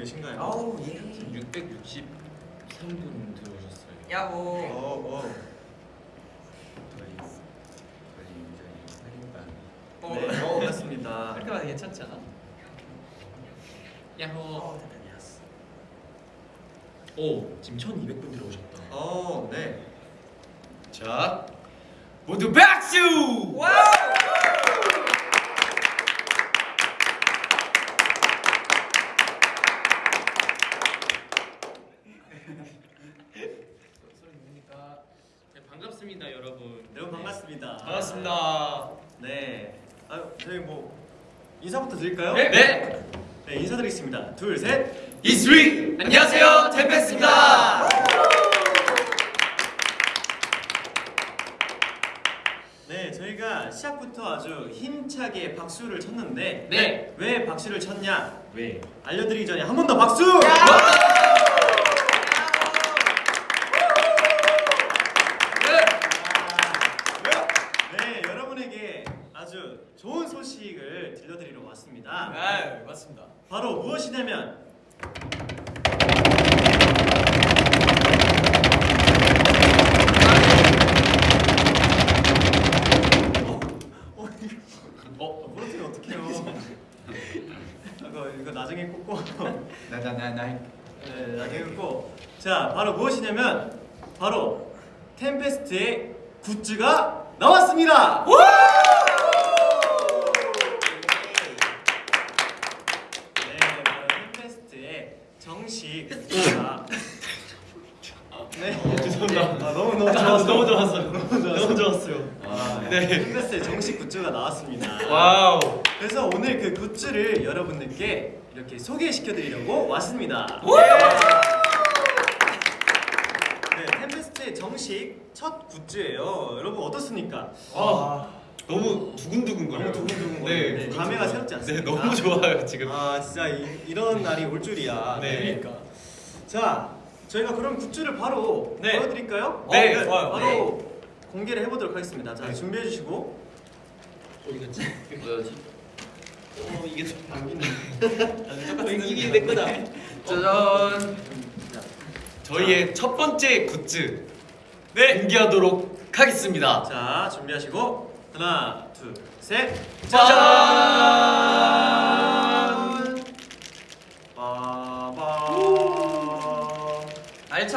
계신가요? 아우 예. 663분 들어오셨어요. 야호. 어, 어. 저희 저희 저희 살인방. 어. 네, 어, 맞습니다. 이렇게 봐도 괜찮지 않아? 야호. 어. 오, 지금 1,200분 들어오셨다. 어, 네. 자 모두 박수! 와우. 소리 누굽니까? 네, 반갑습니다, 여러분. 여러분 반갑습니다. 반갑습니다. 네. 아, 저희 뭐 인사부터 드릴까요? 네. 네. 네, 인사드리겠습니다. 둘, 셋. 이스리 안녕하세요 템페스입니다. 네, 저희가 시작부터 아주 힘차게 박수를 쳤는데 네. 왜 박수를 쳤냐? 왜? 알려드리기 전에 한 번 더 박수! 네, 여러분에게 아주 좋은 소식을 들려드리러 왔습니다. 아 맞습니다. 바로 무엇이냐면 어, 어, 나중에 꽂고. 나나나나. 네, 나중에 꽂고. 자, 바로 무엇이냐면 바로 템페스트의 굿즈가 나왔습니다. 네, 바로 템페스트의 정식 굿즈가 네, 죄송합니다. 아, 너무 너무 아, 좋았어요. 너무 좋았어요. 너무 좋았어요. 아, 네. 네. 템페스트의 정식 굿즈가 나왔습니다. wow. 그래서 오늘 그 굿즈를 여러분들께 이렇게 소개시켜드리려고 왔습니다. 네, 템페스트의 정식 첫 굿즈예요. 여러분 어떻습니까? 아 너무 두근두근 거려요. 너무 두근두근 네. 거리는데 감회가 새롭지 네 않습니까? 너무 좋아요 지금. 아 진짜 이, 런 날이 올 줄이야. 네. 그러니까. 자, 저희가 그럼 굿즈를 바로 네. 보여드릴까요? 네, 어, 좋아요. 바로 공개를 해보도록 하겠습니다. 자, 네. 준비해 주시고. 어디 갔지? 뭐야지? 어 이게 좀 당기는. 이게 내 거다. 짜잔. 저희의 첫 번째 굿즈 네 공개하도록 하겠습니다. 자, 준비하시고 하나, 둘, 셋. 짜잔.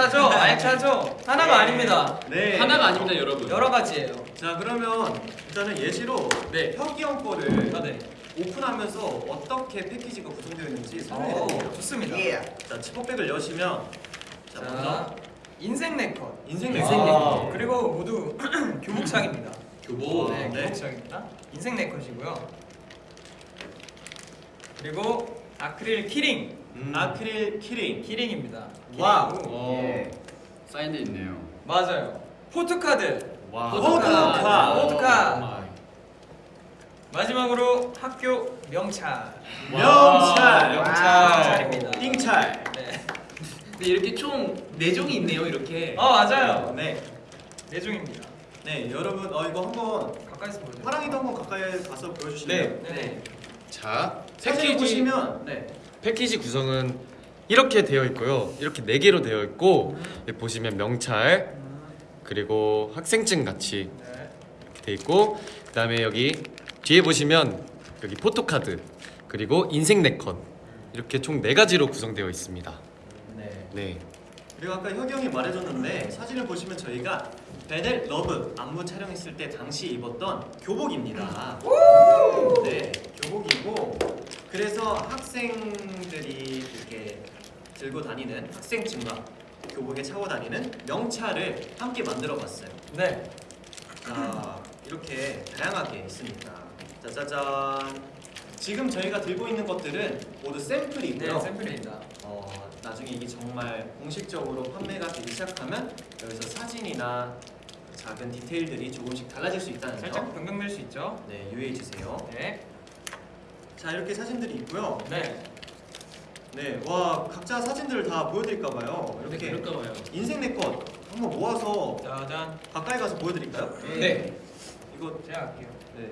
알차죠? 알차죠? 하나가 아닙니다. 네. 하나가 아닙니다, 여러분. 여러 가지예요. 자, 그러면 일단은 예시로 네. 혁이 형 거를 아 네. 오픈하면서 어떻게 패키지가 구성되어 있는지 설명해 오, 드릴게요. 좋습니다. 자, 지퍼백을 여시면 자, 먼저 자, 인생 네컷. 인생 네컷. 네컷. 그리고 모두 교복상입니다. 교복. 네, 네. 교복상입니다. 인생 네컷이고요. 그리고 아크릴 키링. 음. 아크릴 키링. 키링입니다. wow. 예. 사인돼 있네요. 맞아요. 포토카드. 와. 포토카. 포토카. 마이. 마지막으로 학교 명찰. 명찰. 명찰입니다. 띵찰. 네. 근데 이렇게 총 4종이 있네요, 이렇게. 어 맞아요. 네. 내종입니다. 네, 여러분 어 이거 한번 가까이서 보여드릴게요. 파랑이도 한번 가까이 가서 보여주실래요? 네. 네. 자 사진 패키지 보시면 네. 패키지 구성은 이렇게 되어 있고요. 이렇게 네 개로 되어 있고 여기 보시면 명찰 그리고 학생증 같이 네. 이렇게 돼 있고 그 다음에 여기 뒤에 보시면 여기 포토카드 그리고 인생 네컷 이렇게 총네 가지로 구성되어 있습니다. 네. 네. 그리고 아까 혁이 형이 말해줬는데 사진을 보시면 저희가 베델 러브 안무 촬영했을 때 당시 입었던 교복입니다. 네, 교복이고 그래서 학생들이 이렇게 들고 다니는 학생증과 교복에 차고 다니는 명찰을 함께 만들어 봤어요. 네. 자, 이렇게 다양하게 있습니다. 짜자잔. 지금 저희가 들고 있는 것들은 모두 샘플이고요. 네, 샘플입니다. 어, 나중에 이게 정말 공식적으로 판매가 되기 시작하면 여기서 사진이나 작은 디테일들이 조금씩 달라질 수 있다는 살짝 점. 변경될 수 있죠. 네, 유의해 주세요. 네. 자, 이렇게 사진들이 있고요. 네. 네, 와 각자 사진들을 다 보여드릴까 봐요. 네, 이렇게 그럴까 봐요. 인생 내 것 한번 모아서 짜잔. 가까이 가서 보여드릴까요? 네. 이거 제가 할게요. 네.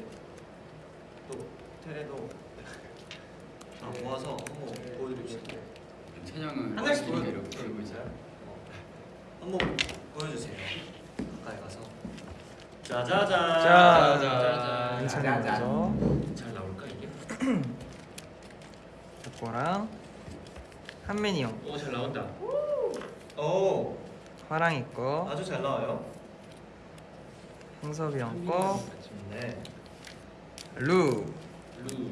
또 테레도 아, 모아서 한번 보여드립시다. 찬영은 한 장씩 보여- 이렇게 들고 있어요. 한번 보여주세요. 가까이 가서. 짜자잔. 자, 짜잔. 짜잔. 먼저 잘 나올까 이게? 족보랑 한민이 형, 오 잘 나온다. 오, 화랑이 거, 아주 잘 나와요. 형섭이 형 거, 네. 루 루.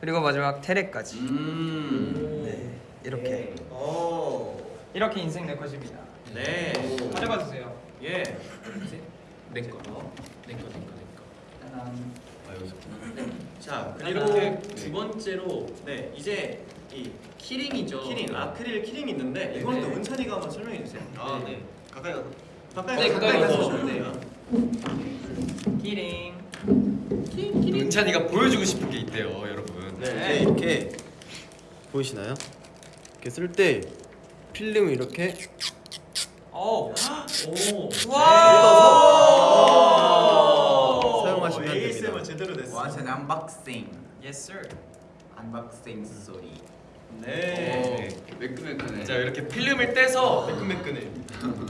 그리고 마지막 테레까지. 음. 네, 이렇게 오, 이렇게 인생 네컷입니다. 네. 가져가 주세요. 예. 내 거. 내 거, 내 거, 내 거. 아 여기서 자, 그리고 두 번째로 네 이제 이 키링이죠. 키링 아크릴 키링 있는데 이거는 또 네. 은찬이가 한번 설명해 주세요. 아, 네. 가까이 가서. 가까이 네, 가서 가까이 가서. 보셔도 돼요. 키링. 은찬이가 보여주고 싶은 게 있대요, 여러분. 네, 이렇게 보이시나요? 이렇게 쓸 때 필름을 이렇게 오. 오. 오! 제대로 됐어. What's an unboxing? Yes sir. unboxing 소리. 네. 매끈매끈해. 자 이렇게 필름을 떼서 매끈매끈해.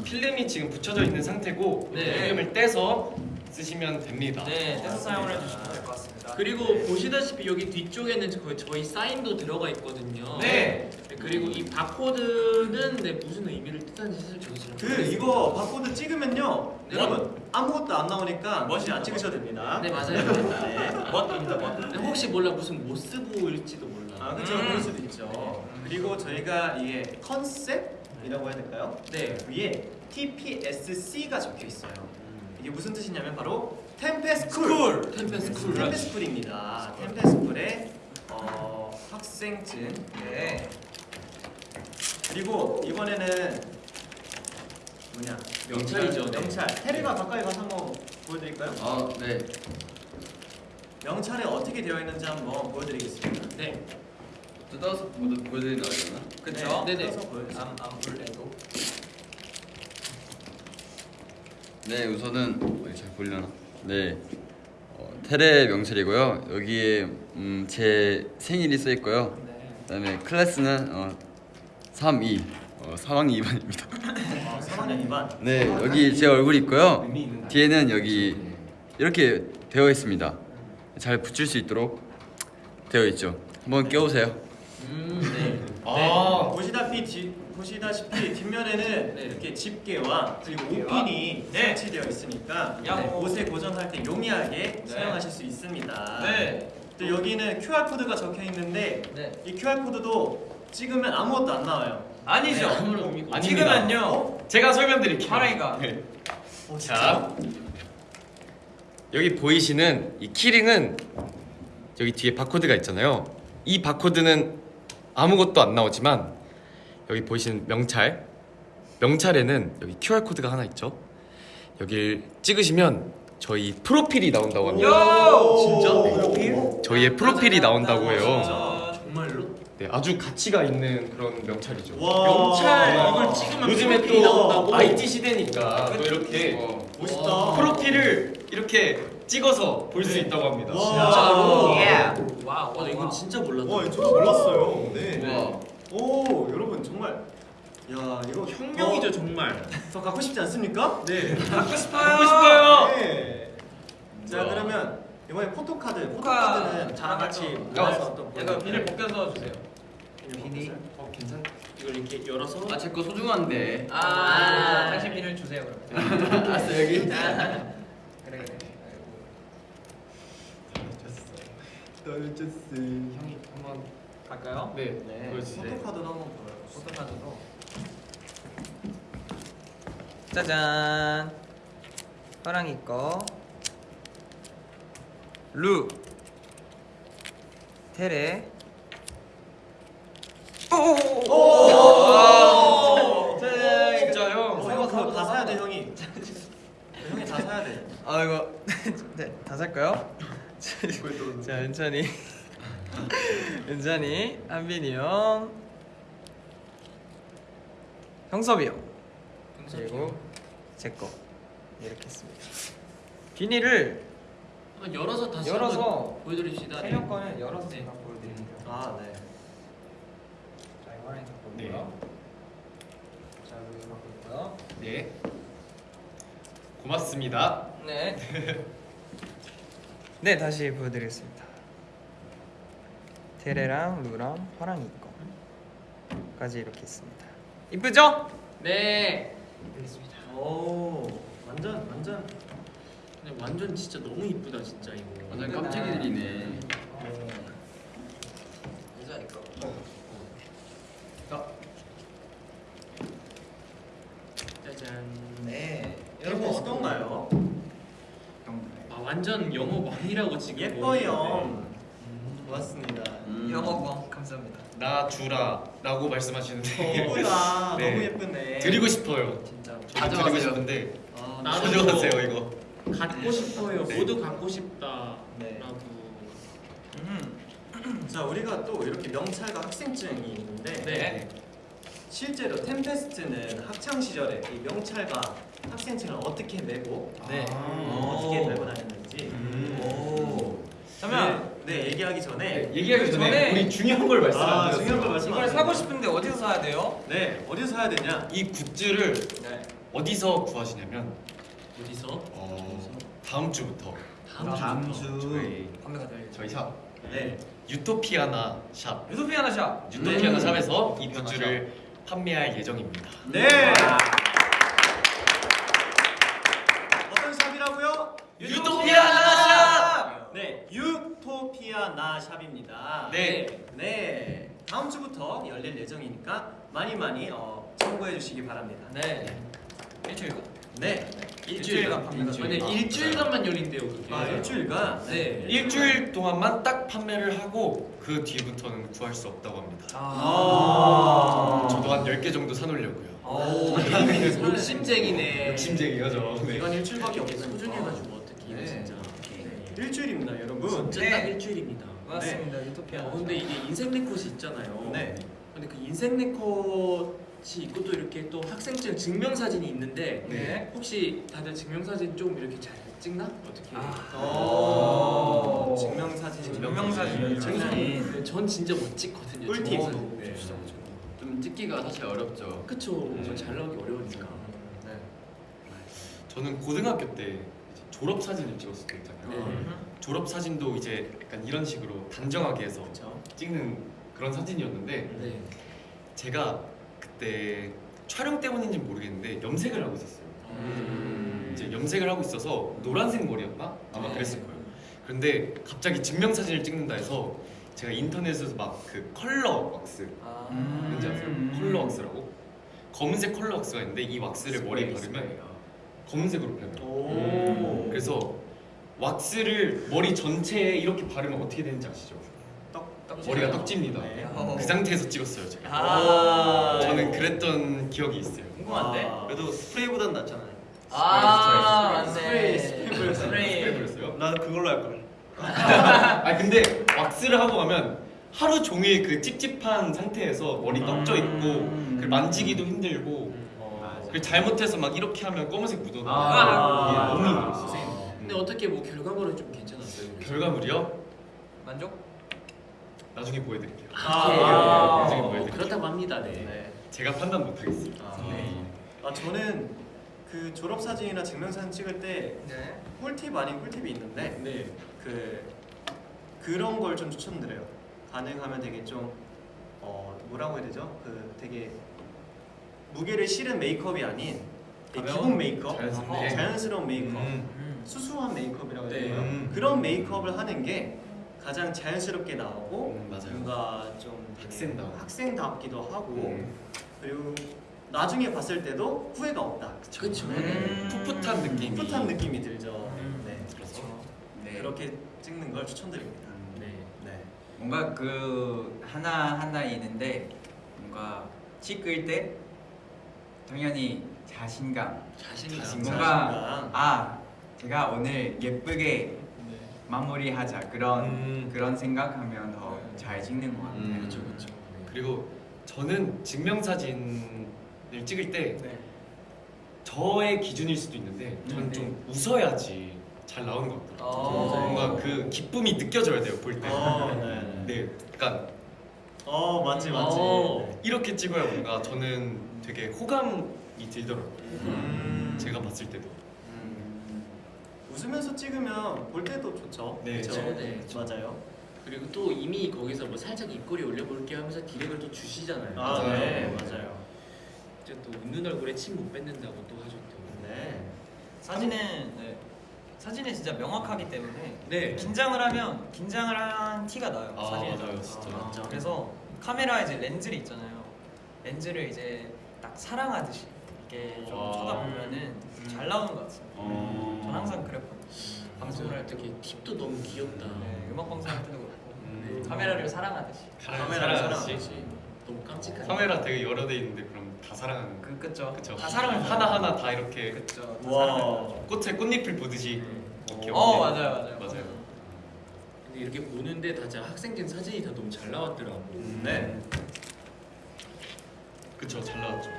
필름이 지금 붙여져 있는 상태고 네. 필름을 떼서 쓰시면 됩니다. 네, 떼서 사용을 해주시면 될 것 같습니다. 그리고 보시다시피 여기 뒤쪽에는 저- 저희 사인도 들어가 있거든요. 네. 네, 그리고 이 바코드는 네, 무슨 의미를 뜻하는지 사실 저도 잘 그 모르겠어요. 이거 바코드 찍으면요, 네. 여러분 아무것도 안 나오니까 굳이 안 찍으셔도 됩니다. 네 맞아요. 네. 멋입니다, 멋. 근데 혹시 몰라 무슨 모스부호일지도 몰라. 아 그렇죠, 음. 그럴 수도 있죠. 그리고 저희가 이게 컨셉이라고 해야 될까요? 네. 위에 TPSC가 적혀 있어요. 이게 무슨 뜻이냐면 바로 템페스쿨. 템페스쿨. 템페스쿨입니다. 템페스쿨의 어, 학생증. 네. 그리고 이번에는 뭐냐? 명찰이죠. 네. 명찰. 태래가 가까이 가서 한번 보여드릴까요? 아 네. 명찰에 어떻게 되어 있는지 한번 보여드리겠습니다. 네. 뜯어서 보여 보여드리는 거잖아. 그쵸? 네, 네. 뜯어서 보여주세요. 암 암불레도. 네 우선은 어디 잘 보려나? 네. 어, 테레 명찰이고요. 여기에 음, 제 생일이 써 있고요. 네. 그 다음에 클래스는 어, 3, 2. 어, 3학년 2반입니다. 어, 3학년 2반. 네 여기 제 얼굴이 있고요. 뒤에는 여기 이렇게 되어 있습니다. 잘 붙일 수 있도록 되어 있죠. 한번 껴보세요. 음, 네. 아. 보시다시피 뒤, 보시다시피 뒷면에는 네. 이렇게 집게와 그리고? 옷핀이 네. 설치되어 있으니까 야, 뭐. 옷에 고정할 때 용이하게 네. 사용하실 수 있습니다. 네. 또 여기는 QR 코드가 적혀 있는데 네. 이 QR 코드도 찍으면 아무것도 안 나와요. 아니죠. 네. 지금은요. 어? 제가 설명드릴게요. 네. 어, 자, 여기 보이시는 이 키링은 여기 뒤에 바코드가 있잖아요. 이 바코드는 아무것도 안 나오지만 여기 보이시는 명찰, 명찰에는 여기 QR 코드가 하나 있죠. 여기를 찍으시면 저희 프로필이 나온다고 합니다. 요! 진짜? 프로필? 저희의 프로필이 나온다고 해요. 진짜? 정말로? 네, 아주 가치가 있는 그런 명찰이죠. 와. 명찰 와. 이걸 찍으면 요즘에 또 나온다고? IT 시대니까 또 이렇게 어, 멋있다. 프로필을 이렇게 찍어서 볼수 있다고 합니다. 와. 진짜로? 예. wow. 와, 나 이건 진짜 몰랐다. 와, 저도 몰랐어요. 네. 와. 오, 여러분 정말 야, 이거 혁명이죠 더, 정말. 더 갖고 싶지 않습니까? 네. 갖고 싶어요. 갖고 싶어요. 네. 자, 우와. 그러면 이번에 포토카드. 포토카드는 저랑 같이 어, 모아서 또 이거 비닐 벗겨서 주세요. 비닐. 어, 괜찮. 이걸 이렇게 열어서 아 제 거 소중한데. 아, 당신 비닐 주세요 그럼. 알았어 여기. 그래 그래. 형이 한번 갈까요? 네, 네. 포토카드도 한번 보여요. 포토카드도. 짜잔. 화랑이 거. 루. 테레. 오! 짜잔. 진짜요? 어, 이거 그거 다 사야 돼, 형이. 형이 다 사야 돼. 아 이거 네, 다 살까요? 자 은찬이 은찬이 한빈이 형 형섭이 형 그리고 제거 이렇게 했습니다 비닐을 한번 열어서 다시 열어서 한번 보여드립시다. 세명 거는 열어서 네. 제가 보여드릴게요. 아 네. 자 이번엔 네. 바꾸고요. 자 여기 바꾸고요. 네. 고맙습니다. 네. 네 다시 보여드리겠습니다. 테레랑 루랑 화랑이 거까지 이렇게 있습니다. 이쁘죠? 네. 알겠습니다. 오 완전 완전 근데 완전 진짜 너무 이쁘다 진짜 이거. 완전 깜짝이들이네. 여자 이거. 짜잔. 네. 여러분 어떤가요? 아 완전 영어 왕이라고 지금. 예뻐요. 고맙습니다. 음. 영어광 감사합니다. 나 주라 라고 말씀하시는데 예쁘다. 네. 너무 예쁘네. 드리고 싶어요. 진짜. 저도 드리고 가져가세요. 싶은데 아, 가져가세요 이거. 갖고 싶어요. 네. 모두 갖고 싶다라고. 네. 음. 자 우리가 또 이렇게 명찰과 학생증이 있는데 네. 실제로 템페스트는 학창 시절에 이 명찰과 학생증을 어떻게 메고 네. 어떻게 메고 다녔는지 오. 그러면 네, 네, 얘기하기 전에 얘기하기 전에, 전에 우리 중요한 걸 말씀 아. 중요한 걸 말씀 이걸 안 사고. 싶은데 어디서 사야 돼요? 네 어디서 사야 되냐? 이 굿즈를 네. 어디서 구하시냐면 어디서? 어, 다음 주부터 다음, 다음 주부터. 주. 저희 판매가 될 저희 샵 네 유토피아나 샵 유토피아나 샵. 유토피아나 음. 샵에서 이 굿즈를 판매할 예정입니다. 네. 어떤 샵이라고요? 유토피아나 네 유토피아나 샵입니다. 네. 네 다음 주부터 열릴 예정이니까 많이 많이 어, 참고해 주시기 바랍니다. 네. 일주일간. 네. 일주일간 판매가 됩니다. 일주일간만 열린대요 그게. 아 일주일간. 네. 일주일 동안만 딱 판매를 하고 그 뒤부터는 구할 수 없다고 합니다. 아. 저도 한 10개 정도 사놓으려고요. 오. 욕심쟁이네. 욕심쟁이가죠. 네. 이건 일주일밖에 없으니까. 소중해가지고 네. 일주일입니다, 여러분. 진짜 네. 딱 일주일입니다. 맞습니다. 유토피아나. 어, 근데 이게 인생 네컷이 있잖아요. 네. 근데 그 인생 네컷이 있고 또 이렇게 또 학생증 증명 사진이 있는데 네. 혹시 다들 증명 사진 좀 이렇게 잘 찍나? 어떻게? 오. 오. 증명 사진. 증명 사진. 증명 사진. 네, 전 진짜 못 찍거든요. 꿀팁. 증명 네. 사진. 좀 찍기가 사실 어렵죠. 그쵸. 잘 나오기 어려우니까. 네. 저는 고등학교 때 졸업 사진을 찍었을 때 있잖아요. 네. 졸업 사진도 이제 약간 이런 식으로 단정하게 해서 그쵸. 찍는 그런 사진이었는데 네. 제가 그때 촬영 때문인지 는 모르겠는데 염색을 하고 있었어요. 음. 이제 염색을 하고 있어서 노란색 머리였나? 아마 네. 그랬을 거예요. 그런데 갑자기 증명사진을 찍는다 해서 제가 인터넷에서 막 그 컬러 왁스 아. 뭔지 아세요? 음. 컬러 왁스라고 검은색 컬러 왁스가 있는데 이 왁스를 머리에 바르면 검은색으로 변해요. 오. 그래서 왁스를 머리 전체에 이렇게 바르면 어떻게 되는지 아시죠? 떡, 떡 머리가 떡집니다. 네. 어. 그 상태에서 찍었어요 제가. 아. 저는 그랬던 기억이 있어요. 궁금한데. 아. 그래도 스프레이보단 낫잖아요. 아, 스프레이. 스프레이 뿌렸어요. 스프레이. 왜 그랬어요? 나 그걸로 할 걸. 아 근데 왁스를 하고 가면 하루 종일 그 찝찝한 상태에서 머리 떡져 있고 음. 그리고 만지기도 힘들고 어. 그리고 잘못해서 막 이렇게 하면 검은색 묻어나요. 아. 이게 너무 힘들었어요. 근데 어떻게 뭐 결과물은 좀 괜찮았어요? 결과물이요? 만족? 나중에 보여드릴게요. 아. 나중에 어, 보여드릴게요. 그렇다고 합니다. 네. 네. 제가 판단 못하겠습니다. 아, 네. 아 저는 그 졸업 사진이나 증명 사진 찍을 때 네. 꿀팁 아닌 꿀팁이 있는데 네. 그 그런 걸 좀 추천드려요. 가능하면 되게 좀 어, 뭐라고 해야 되죠? 그 되게 무게를 실은 메이크업이 아닌? 기본 메이크업, 자연스럽게? 어, 자연스러운 메이크업, 음. 음. 수수한 메이크업이라고 해야 네. 되나요? 음. 그런 메이크업을 하는 게 가장 자연스럽게 나오고 음. 뭔가 좀 되게 학생다워. 학생답기도 하고 음. 그리고 나중에 봤을 때도 후회가 없다. 그쵸. 음. 풋풋한 느낌이 풋풋한 느낌이 들죠. 음. 네. 그래서 네. 그렇게 찍는 걸 추천드립니다. 네. 네. 뭔가 그 하나 하나 있는데 뭔가 찍을 때 당연히 자신감. 자신감. 자신감. 뭔가 아 제가 오늘 예쁘게 네. 마무리하자 그런 음. 그런 생각하면 더 네. 잘 찍는 것 같아요. 음. 그렇죠, 그렇죠. 그리고 저는 증명사진을 찍을 때 네. 저의 기준일 수도 있는데 저는 음, 네. 좀 웃어야지 잘 나오는 것 같아요. 어. 뭔가 그 기쁨이 느껴져야 돼요 볼 때. 어, 네. 네, 약간 어 맞지 맞지. 어. 이렇게 찍어야 뭔가 저는 되게 호감이 들더라고요. 음. 제가 봤을 때도. 음. 웃으면서 찍으면 볼 때도 좋죠. 네, 그쵸? 네, 네. 맞아요. 그리고 또 이미 거기서 뭐 살짝 입꼬리 올려볼게 하면서 디렉을 또 주시잖아요. 아, 맞아요. 네, 맞아요. 이제 또 웃는 얼굴에 침 못 뱉는다고 또 하셨고. 네. 사진은 네. 사진은 진짜 명확하기 때문에 네. 긴장을 하면 긴장을 한 티가 나요 아 사진에 맞아요 진짜. 아. 그래서 카메라 이제 렌즈를 있잖아요 렌즈를 이제 딱 사랑하듯이 이렇게 좀 와. 쳐다보면은 잘 나오는 것 같습니다 어. 전 항상 그랬거든요 방송을 할때 팁도 너무 귀엽다. 네, 음악 방송할 때도 그렇고 음. 카메라를 사랑하듯이 카메라를 사랑하듯이. 사랑하듯이. 너무 깜찍한. 카메라 되게 여러 대 있는데 그럼 다 사랑하는 거. 그 그쵸 그쵸. 다 사랑을 하나 하나 다 이렇게 그쵸 다 와. 사랑을 꽃에 꽃잎을 보듯이 이렇게 어. 맞아요 맞아요 맞아요. 근데 이렇게 보는데 다 진짜 학생증 사진이 다 너무 잘 나왔더라고. 네. 그쵸 잘 나왔죠.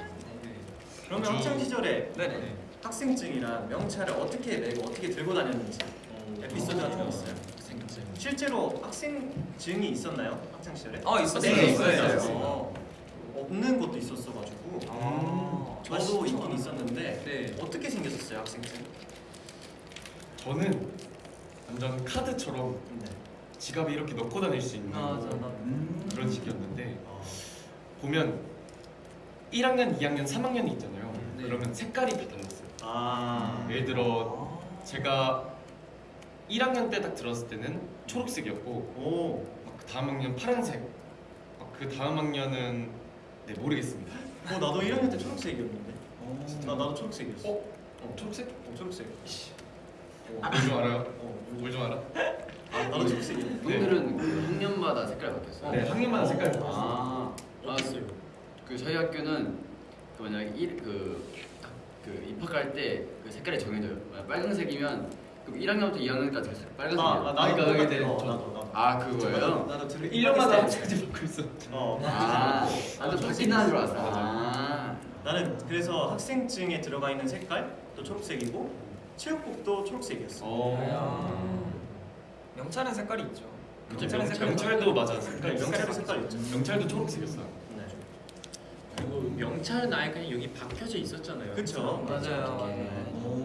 네. 그러면 아주- 학창 시절에 네네 학생증이랑 명찰을 어떻게 메고 어떻게 들고 다녔는지 에피소드 같은 거 있어요? 학생증. 실제로 학생증이 있었나요? 학창 시절에? 어 있었어요 네, 있었어요. 있었어요. 어, 없는 것도 있었어가지고 아, 저도 맛있죠. 있긴 있었는데 네. 어떻게 생겼었어요 학생증? 저는 완전 카드처럼 네. 지갑에 이렇게 넣고 다닐 수 있는 아, 저, 나, 그런 식이었는데 어. 보면 1학년, 2학년, 3학년이 있잖아요. 네. 그러면 색깔이 다 달랐어요. 아. 예를 들어 제가 1학년 때 딱 들었을 때는 초록색이었고 오. 막그 다음 학년 파란색, 막그 다음 학년은 네 모르겠습니다. 어 나도 1학년 때 초록색이었는데. 나 나도 초록색이었어. 어? 어 초록색? 어, 초록색. 뭘좀 알아요? 어, 뭘좀 알아? 아, 나도 초록색이었는데. 네. 형들은 그 학년마다 색깔 바뀌었어요. 네 학년마다 색깔이 달랐어요. 아, 아, 어땠어요? 그 저희 학교는 그 만약에 일, 그, 딱그 입학할 때 그 색깔이 정해져요. 만약 빨간색이면 그럼 1학년부터 2학년까지 빨간색이에요. 아, 아, 나도 그러니까 그게 나도 나도. 아 그거예요? 나도 들을 1년마다 색깔이 바뀌고 있어. 어. 아, 나도 바뀐다는 줄 알았어. 아, 나는 그래서 학생증에 들어가 있는 색깔 또 초록색이고 체육복도 초록색이었어. 어. 명찰은 색깔이 있죠 그쵸, 명찰은 명- 색깔이 명찰도 맞아 색깔. 명찰도 색깔 있죠. 명찰도 초록색이었어요. 네. 그리고 명찰은 아예 그냥 여기 박혀져 있었잖아요. 그쵸. 맞아요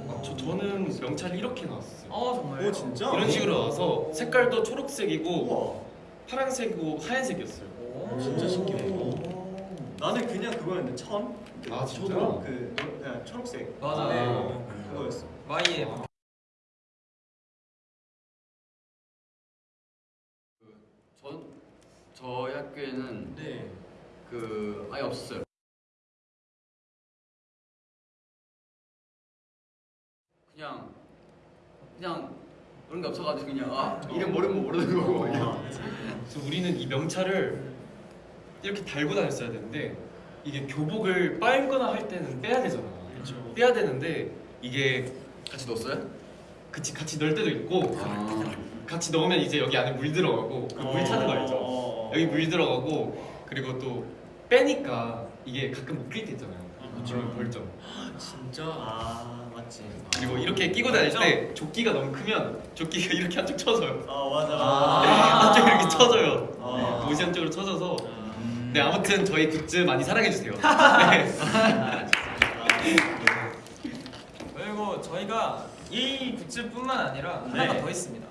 아, 저 저는 명찰이 이렇게 나왔어요. 어 정말요? 오 진짜? 이런 식으로 나와서 색깔도 초록색이고 우와. 파란색이고 하얀색이었어요. 오. 진짜 신기해. 나는 그냥 그거였는데 천. 그, 아, 진짜? 그 노- 그냥 초록색. 맞아 네. 그거였어. Y에 전 저희 학교에는 네. 그 아예 없었어요. 그냥 그냥 그런 게 없어가지고 그냥 아 이름 모르면 모르는 거고 그냥. 그래서 우리는 이 명찰을 이렇게 달고 다녔어야 되는데 이게 교복을 빨거나 할 때는 빼야 되잖아. 그렇죠. 빼야 되는데 이게 같이 넣었어요? 같이 같이 넣을 때도 있고 아, 같이 넣으면 이제 여기 안에 물 들어가고 그물 차는 거 알죠? 어. 여기 물 들어가고 그리고 또 빼니까 이게 가끔 묶일 때 있잖아요. 그러면 벌점. 진짜. 아 맞지. 그리고 이렇게 끼고 다닐 때 조끼가 너무 크면 조끼가 이렇게 한쪽 쳐져요. 아 맞아. 한쪽 이렇게 쳐져요. 아. 옷이 한쪽으로 쳐져서. 음. 네 아무튼 저희 굿즈 많이 사랑해 주세요. 네. 그리고 저희가 이 굿즈뿐만 아니라 네. 하나가 더 있습니다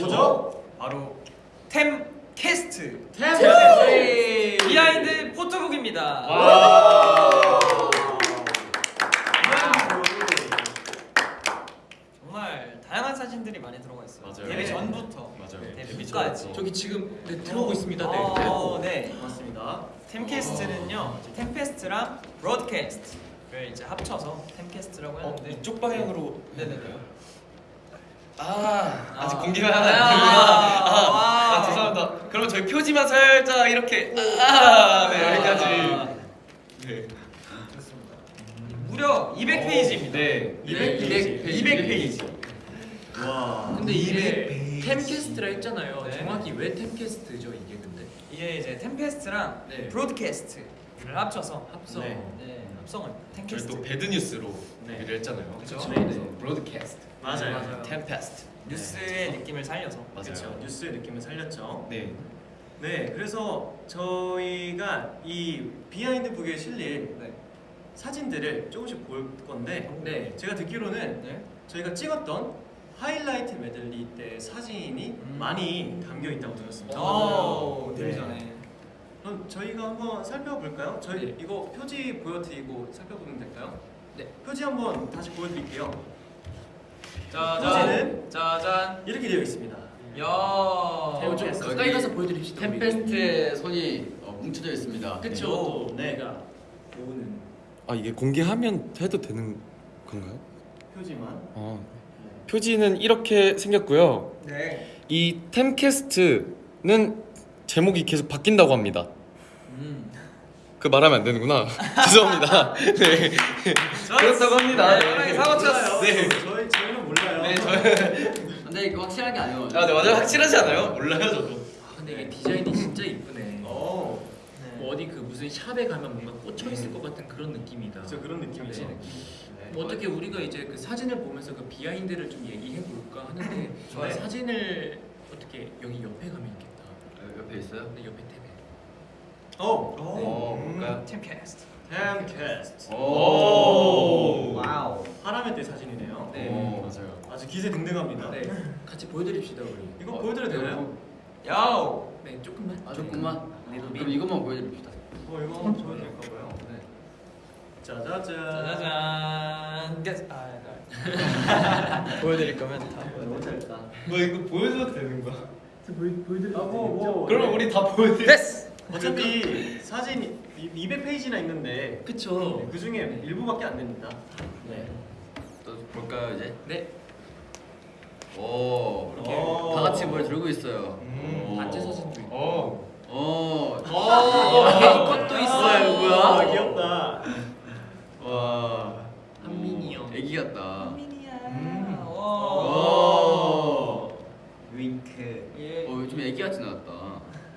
뭐죠? 바로 템캐스트 네. 비하인드 포토북입니다 와. 정말 다양한 사진들이 많이 들어가 있어요 맞아요. 데뷔 네. 전부터 맞아요. 데뷔까지 저기 지금 네, 들어오고 있습니다. 네. 어, 네. 맞습니다. 템캐스트는요 템페스트랑 브로드캐스트를 이제 합쳐서 템캐스트라고 어, 하는데 이쪽 방향으로 네네네 아 아직 아. 공개가 하나 아. 안 되구나. 아, 와. 아, 죄송합니다. 그럼 저희 표지만 살짝 이렇게 아, 네 여기까지. 네. 좋습니다 무려 200페이지입니다 네. 200 페이지. 200페이지 와. 근데 이게 템캐스트라 했잖아요. 네. 정확히 왜 템캐스트죠 이게 근데? 이게 이제 템페스트랑 네. broadcast를 합쳐서 합성. 네. 네, 합성을 저희 템캐스트 또 Bad News로 네. 얘기를 했잖아요. 그쵸. 그래서 네. broadcast. 맞아요. 맞아요. 템페스트. 뉴스의 느낌을 살려서 맞아요. 그렇죠. 뉴스의 느낌을 살렸죠. 네. 네, 그래서 저희가 이 비하인드 북에 실릴 네. 사진들을 조금씩 볼 건데 네. 제가 듣기로는 네. 저희가 찍었던 하이라이트 메들리 때 사진이 음. 많이 담겨 있다고 들었습니다. 오, 네. 데뷔 전에. 그럼 저희가 한번 살펴볼까요? 저희 네. 이거 표지 보여드리고 살펴보면 될까요? 네. 표지 한번 다시 보여드릴게요. 짜잔. 짜잔. 이렇게 되어 있습니다. 야. 어, 좀 가까이 가서 보여드립시다. 템페스트의 손이 어, 뭉쳐져 있습니다. 그쵸. 또 네. 모으는. 아 이게 공개하면 해도 되는 건가요? 표지만. 어. 표지는 이렇게 생겼고요. 네. 이 템캐스트는 제목이 계속 바뀐다고 합니다. 음. 그 말하면 안 되는구나. 죄송합니다. 네. 그렇다고 합니다. 네. 사고 쳤어. 네. 저희 저희는 몰라요. 네, 저희 근데 이거 확실하게 안 해요. 아, 네, 맞아요. 확실하지 않아요? 몰라요, 저도. 아, 근데 이게 디자인이 진짜 이쁘네. 어, 뭐 어디 그 무슨 샵에 가면 뭔가 꽂혀 있을 것 같은 그런 느낌이다. 진짜 그런 느낌이죠. 네. 뭐 어떻게 우리가 이제 그 사진을 보면서 그 비하인드를 좀 얘기해 볼까 하는데. 사진을 어떻게 여기 옆에 가면 있겠다. 어, 옆에 있어요? 근데 옆에 탭에. 어, 어, 음. 볼까요? 템캐스트. 템캐스트. 오. wow. 하라메 때 사진이네요. 네. 오. 맞아요. 아주 기세등등합니다. 네. 같이 보여드립시다 우리. 이거 어, 보여드려도 되나요? 야우. 네 조금만. 아, 조금만. little bit. 그럼 이것만 보여드립시다. 어, 이거 될까 봐요. 네. 짜자잔. 짜자잔. 게스- 아, 네. 보여드릴 거면 다. 너무 짧다. 뭐 이거 보여줘도 되는 거야? 아, 뭐, 뭐. 그럼 우리 다 보여드려. 됐어. 어차피 사진이 200페이지나 있는데 그쵸. 그 중에 일부밖에 안 됩니다. 네. 또 볼까요 이제? 네. 오. 이렇게 오. 다 같이 뭘 들고 있어요. 음. 오. 단체 사진도 있고. 어. 오. 어, 이것도 있어요. 뭐야? 아, 귀엽다. 와. 한민이 형. 애기 같다. 민이야. 오. 오. 윙크. 예. 어, 좀 애기 같진 않았다.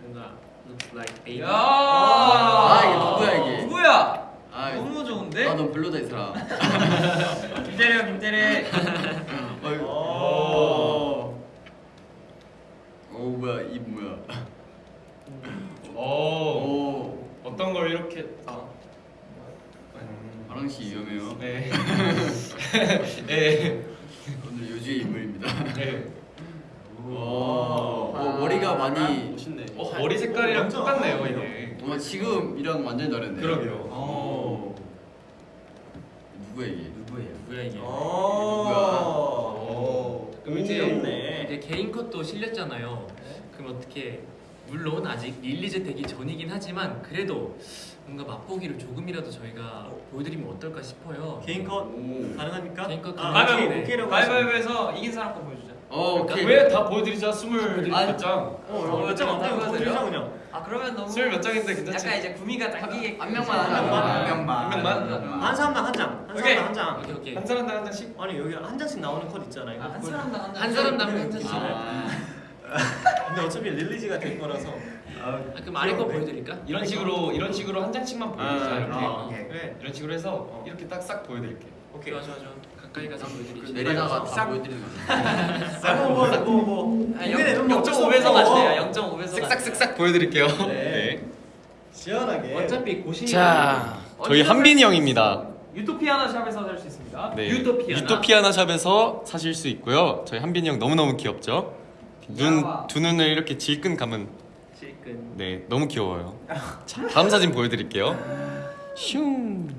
뭔가 looks like baby. 야. 아, 이게 누구야, 이게? 누구야? 아, 너무 좋은데? 아, 넌 별로다 이 사람. 김대래 김대래. 어이구. 오. 오 뭐야 이 뭐야? 오. 오. 어떤 걸 이렇게 아. 아랑 씨 위험해요. 네. 네. 오늘 요주의 인물입니다. 네. 오. 어, 머리가 많이. 멋있네. 어, 머리 색깔이랑 똑같네요, 아름다워요. 이게. 어, 지금 이랑 완전 다른데. 그러게요. 오. 누구야 이게? 누구예요? 누구야 이게? 오. 그럼 이제 귀엽네. 이제 개인 컷도 실렸잖아요. 그럼 어떻게 물론 아직 release 되기 전이긴 하지만 그래도 뭔가 맛보기를 조금이라도 저희가 보여드리면 어떨까 싶어요. 개인 컷 오. 가능합니까? 개인 컷 아, 오케이라고 가위바위보에서 이긴 사람 거 보여주자. 어, 오케이. 왜 다 보여드리자 스물 아니, 몇 장. 어, 몇장 안? 보여드리자 그냥. 아 그러면 너무 스물 몇 장인데 괜찮지? 약간 이제 구미가 당기게 한 명만 한 명만. 한 명만 한 명만? 한 사람당 한 장. 한. 사람당 한 장. 오케이 오케이. 한 사람당 한 장씩. 아니 여기 한 장씩 나오는 컷 있잖아요. 이거 아, 한 사람당 한, 한 사람당 한 장씩. 아. 근데 어차피 릴리즈가 될 거라서. 아, 그럼 아래 거 보여드릴까? 이런 식으로 이런 식으로 한 장씩만 보여주자 아, 이렇게. 그래. 이런 식으로 해서 이렇게 딱 싹 보여드릴게. 오케이. 좋아 좋아 좋아. 가까이 가서 보여드리지. 내리다가 다 싹. 보여드리는 거. 뭐뭐뭐 아, 0.5배속 하시네요. 0.5배속. 쓱싹쓱싹 보여드릴게요. 네. 시원하게. 어차피 고신. 자, 저희 한빈이 형입니다. 유토피아나 샵에서 살 수 있습니다. 네. 유토피아나. 유토피아나 샵에서 사실 수 있고요. 저희 한빈이 형 너무 너무 귀엽죠. 눈. 두 눈을 이렇게 질끈 감은 실끈. 네 너무 귀여워요. 자, 다음 사진 보여 드릴게요. 슝.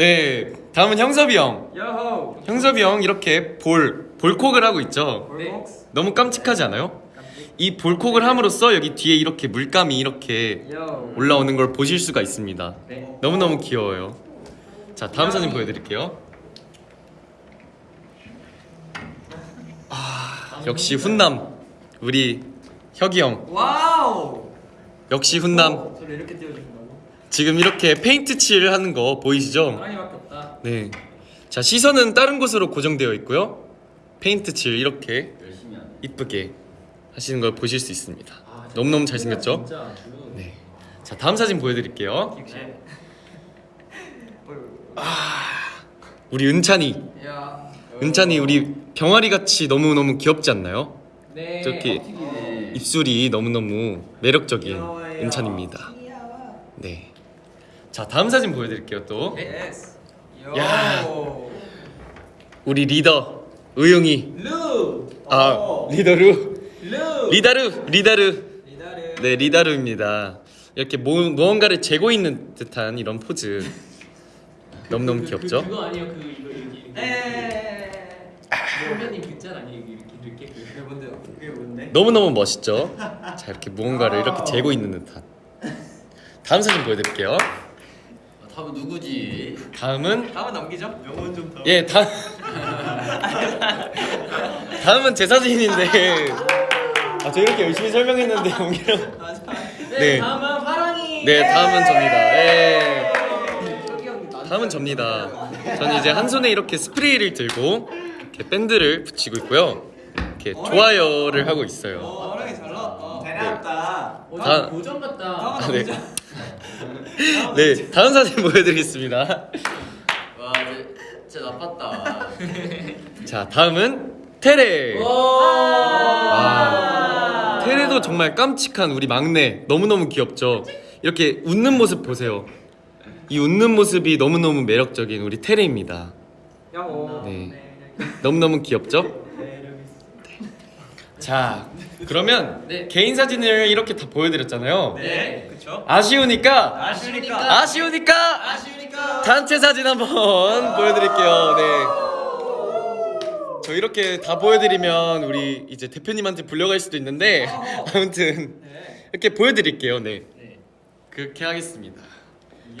네, 다음은 형섭이 형. 요호. 형섭이 형 이렇게 볼 볼콕을 하고 있죠. 볼복스. 너무 깜찍하지 않아요? 이 볼콕을 함으로써 여기 뒤에 이렇게 물감이 이렇게 요. 올라오는 걸 보실 수가 있습니다. 네. 너무너무 귀여워요. 자, 다음 사진 보여드릴게요. 아, 역시 훈남. 우리 혁이 형. wow. 역시 훈남. 지금 이렇게 페인트 칠 하는 거 보이시죠? 사랑이밖에 없다. 네. 자, 시선은 다른 곳으로 고정되어 있고요. 페인트 칠 이렇게 열심히 하네. 이쁘게 하시는 걸 보실 수 있습니다. 아, 너무너무 잘생겼죠? 진짜 아주. 네. 자 다음 사진 보여드릴게요. 네. 우리 은찬이, 야. 은찬이 우리 병아리 같이 너무 너무 귀엽지 않나요? 네. 저기. 입술이 너무 너무 매력적인. 은찬입니다. 네. 자 다음 사진 보여드릴게요 또. Yes. 야. 요. 우리 리더 의웅이. 루. 아 어. 리더루. 루. 리다르 리다르. 리다르. 네 리다르입니다. 이렇게 뭐, 무언가를 재고 있는 듯한 이런 포즈. 너무너무 그, 귀엽죠? 그, 그 거 아니에요? 그 이거. 선배님 그짤 아니에요? 이렇게 이렇게 그. 그게 뭔데요? 그게 뭔데? 너무너무 멋있죠? 자 이렇게 무언가를 이렇게 재고 있는 듯한. 다음 사진 보여드릴게요. 아, 다음은 누구지? 다음은 다음은 넘기죠. 영혼 좀 더. 예 다음 다음은 제 사진인데 아, 저 이렇게 열심히 설명했는데 맞아. 네. 네. 다음은 파랑이. 네 다음은 접니다 예 다음은 접니다 저는 이제 한 손에 이렇게 스프레이를 들고 이렇게 밴드를 붙이고 있고요 이렇게 좋아요를 하고 있어요 어, 호랑이 잘 나왔다. 잘 나왔다. 어, 다- 다 고정 같다. 아, 네. 넘기죠. 네 다음 사진 보여드리겠습니다 와, 진짜, 진짜 나빴다. 자 다음은 테레 와 테레도 정말 깜찍한 우리 막내 너무너무 귀엽죠 이렇게 웃는 모습 보세요 이 웃는 모습이 너무너무 매력적인 우리 테레입니다. 네. 너무너무 귀엽죠? 자 그러면 네. 개인 사진을 이렇게 다 보여드렸잖아요 네. 그쵸? 아쉬우니까 아쉬우니까. 아쉬우니까 아쉬우니까. 단체 사진 한번 보여드릴게요 네. 저 이렇게 다 보여드리면 우리 이제 대표님한테 불려갈 수도 있는데 아무튼 네. 이렇게 보여드릴게요 네 네. 그렇게 하겠습니다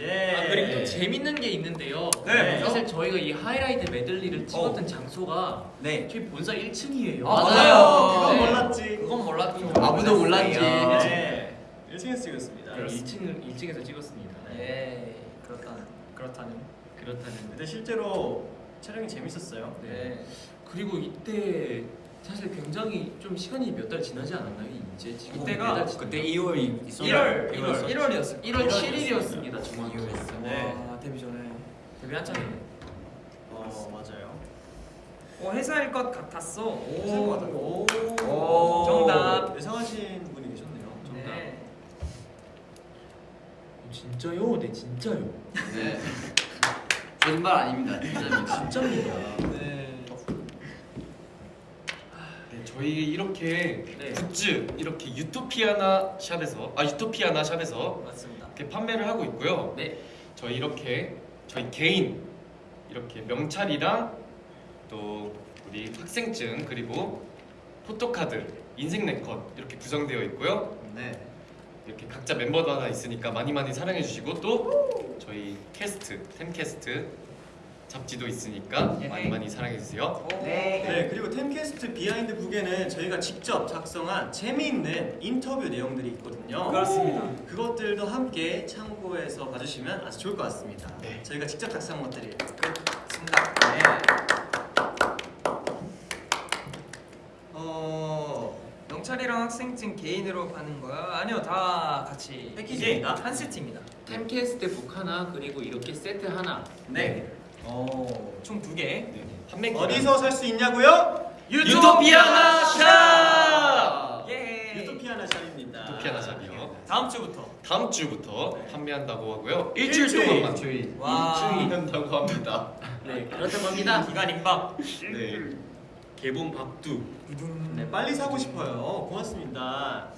예. 아 그리고 또 재밌는 게 있는데요. 네. 사실 저희가 이 하이라이트 메들리를 찍었던 장소가 네. 저희 본사 1층이에요. 아, 맞아요. 그건 네. 몰랐지. 그건 몰랐죠. 아무도 몰랐지. 네. 1층에서 찍었습니다. 네, 1층을 1층에서 찍었습니다. 예. 그렇다는 그렇다는. 그렇다는. 근데 실제로 촬영이 재밌었어요. 네. 그리고 이때 사실 굉장히 좀 시간이 몇 달 지나지 않았나요? 이제 지금 지났나요? 그때 2월이 1월 1월 1월이었어요. 1월 7일이었습니다. 정확히. 네. 와 데뷔 전에. 데뷔 한창이네. 어 맞아요. 어 회사일 것 같았어. 회사일 것 같았고. 오. 오. 정답. 예상하신 분이 계셨네요. 정답. 네. 어, 진짜요? 네 진짜요. 네. 거짓말 아닙니다. 진짜입니다. 진짜입니다. 네. 네, 저희 이렇게 네. 굿즈 이렇게 유토피아나 샵에서 아 유토피아나 샵에서 맞습니다. 이렇게 판매를 하고 있고요. 네. 저희 이렇게 저희 개인 이렇게 명찰이랑 또 우리 학생증 그리고 포토카드, 인생 네컷 이렇게 구성되어 있고요. 네. 이렇게 각자 멤버도 하나 있으니까 많이 많이 사랑해 주시고 또 저희 캐스트, 템캐스트 잡지도 있으니까 예. 많이 많이 사랑해 주세요. 네. 그리고 템캐스트 behind book에는 저희가 직접 작성한 재미있는 인터뷰 내용들이 있거든요. 그렇습니다. 그것들도 함께 참고해서 봐주시면 아주 좋을 것 같습니다. 네. 저희가 직접 작성한 것들이 그렇습니다. 어 영철이랑 학생증 개인으로 파는 거야? 아니요 다 같이 패키지입니다. 한 세트입니다. 템캐스트 북 하나 그리고 이렇게 세트 하나. 네. 어총 두 개. 네. 판매 어디서 살 수 있냐고요? 유토피아나 샵! 예. 유토피아나 샵입니다. 유토피아나 샵이요. 다음 주부터. 다음 주부터 판매한다고 하고요. 일주일. 일주일 동안만 저희 와. 일주일 한다고 합니다. 네 그렇다고 합니다. 기간 임박. 네. 개봉 밥두. 네, 빨리 사고 싶어요. 고맙습니다.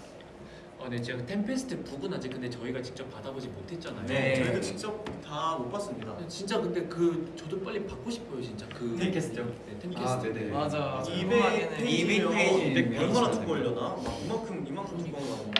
어, 네 제가 템캐스트 북은 아직 근데 저희가 직접 받아보지 못했잖아요. 네, 저희도 직접 다 못 봤습니다. 진짜 근데 그 저도 빨리 받고 싶어요 진짜 그 템캐스트요? 네 템캐스트. 아, 네네. 맞아. 200 페이지면 200 페이지. 얼마나 두꺼울려나? 막 이만큼 이만큼 두꺼운 거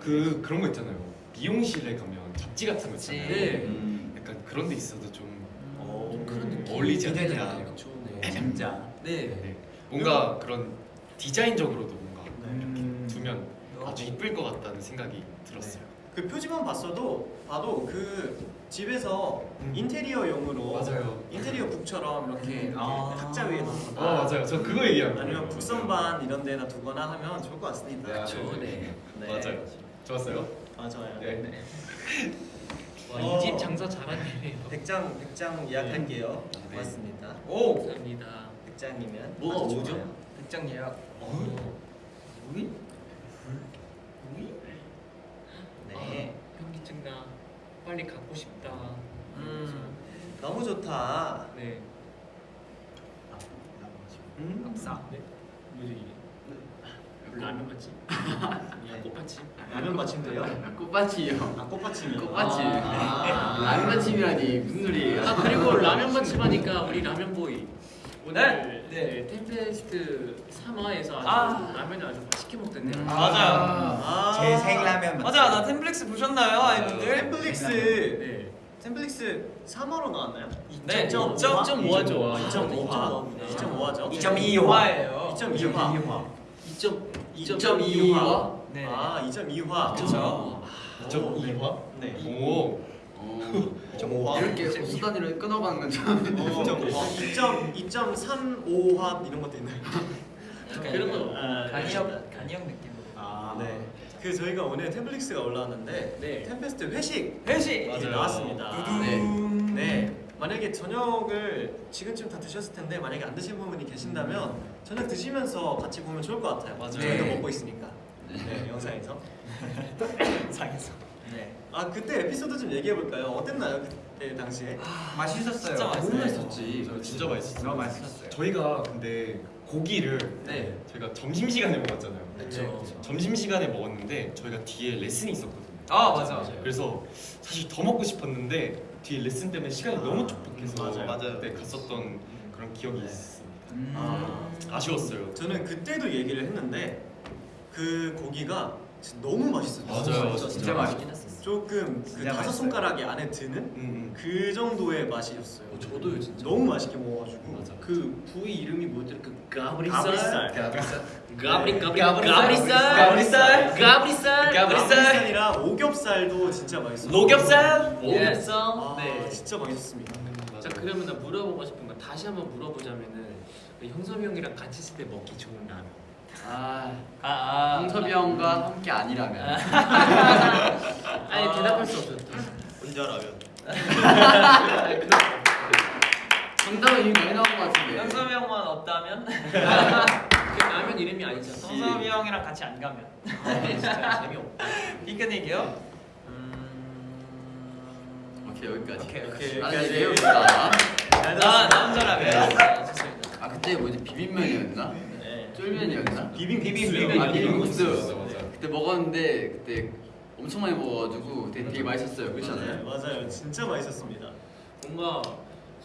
그 그런 거 있잖아요. 미용실에 가면 잡지 같은 거 있잖아요. 네. 음. 약간 그런 데 있어도 좀 어, 그런 느낌. 어울리지 않나. 기대되네요. 그쵸, 네. 진짜. 네. 네. 뭔가 그런 디자인적으로도 뭔가 음. 두면 아주 이쁠 것 같다는 생각이 들었어요. 그 표지만 봤어도 봐도 그 집에서 음. 인테리어용으로 맞아요. 인테리어 북처럼 이렇게, 이렇게 아. 탁자 위에 놓거나 아 맞아요. 저 그거 거예요. 아니면 북선반 이런 데다 두거나 하면 좋을 것 같습니다. 네, 그쵸, 네. 네. 맞아요. 좋았어요. 아 좋아요. 네. 와, 어. 이집 장사 잘하네. 백장 백장 예약할게요. 네. 고맙습니다. 오 감사합니다. 백장이면 뭐가 아주 오죠? 좋아요. 백장 예약. 네. 현기증 나. 빨리 갖고 싶다. 음. 너무 좋다. 네. 음? 압사. 네. 뭐지 이게? 라면 맛집? 네. 꽃밭집? 라면 받침대요? 꽃밭이요. 아 꽃받침이요. 꽃받침. 아. 라면 받침이라니 무슨 소리예요? 아 그리고 라면 맛집 하니까 우리 라면 boy 오늘 네. 네. 템페스트 3화에서 아주 아. 라면을 아주 맛있게 먹던데요. 아, 맞아요. 아. 제 생라면 맞아, 나 템플릭스 보셨나요, 아이분들? 템플릭스 네. 템플릭스 3화로 나왔나요? 네, 2.5화? 2.5화 좋아. 2.5화. 2.5화죠? 2.2화예요. 2.2화. 2.2화? 네. 아, 2.2화. 그쵸. 2.2화? 네. 오. 어. 이렇게 수 단위로 끊어가는 건 처음인데. 2.35화 이런 것도 있나요? 그런 거. 아, 간이형, 간이형 느낌으로. 아, 네. 그 저희가 오늘 템플릭스가 올라왔는데 네. 템페스트 회식 회식. 이제 나왔습니다. 네. 네. 만약에 저녁을 지금쯤 다 드셨을 텐데 만약에 안 드신 분이 계신다면 저녁 드시면서 같이 보면 좋을 것 같아요. 맞아요. 저희도 네. 먹고 있으니까. 네, 영상에서. 상에서. 네. 아 그때 에피소드 좀 얘기해 볼까요? 어땠나요 그때 당시에? 맛있었어요. 진짜 맛있어요. 너무 맛있었지. 저 진짜 맛있었어요. 너무 맛있었어요. 저희가 근데 고기를 네. 저희가 점심 시간에 먹었잖아요. 그쵸. 점심 시간에 먹었는데 저희가 뒤에 레슨이 있었거든요. 아, 맞아. 그래서 사실 더 먹고 싶었는데 뒤에 레슨 때문에 시간이 너무 촉박해서 맞아요. 맞아요. 그때 갔었던 그런 기억이 있습니다. 음. 아, 아쉬웠어요. 저는 그때도 얘기를 했는데 그 고기가 진짜 너무 맛있었어요. 맞아요. 진짜, 진짜 맛있긴 했었어. 조금 그 다섯 맛있어요. 손가락이 안에 드는 음, 그 정도의 맛이었어요. 어, 저도요, 진짜. 너무 맛있게 먹어가지고. 맞아. 그 부위 이름이 뭐였더라? 그 가브리살. 가브리살. 가브리 가브리 가브리살. 가브리살. 가브리살. 가브리살이랑 오겹살도 진짜 맛있어요. 노겹살? 오겹살. 아, 네. 진짜 맛있었습니다. 자 그러면 나 물어보고 싶은 거 다시 한번 물어보자면은 그 형섭이 형이랑 같이 있을 때 먹기 좋은. 아, 아, 아. 홍섭이 형과 함께 아니라면. 아니 대답할 수 없었어. 혼자라면. 정답은 이미 많이 나온 것 같은데. 현섭이 형만 없다면? 그 라면 이름이 아니잖아. 현섭이 형이랑 같이 안 가면. 진짜 재미없다. 피크닉이요? 오케이 여기까지. 오케이, 오케이. 아, 여기까지. 네, 배웁니다. 잘 나. 남자라면. 아, 좋습니다. 아 그때 뭐지 비빔면이었나? 네. 쫄면이었나? 비빔 비빔, 아 비빔국수. 그때 먹었는데 그때 엄청 많이 먹어가지고 되게, 되게 맛있었어요. 그렇지 네, 않아요? 맞아요. 진짜 맛있었습니다. 뭔가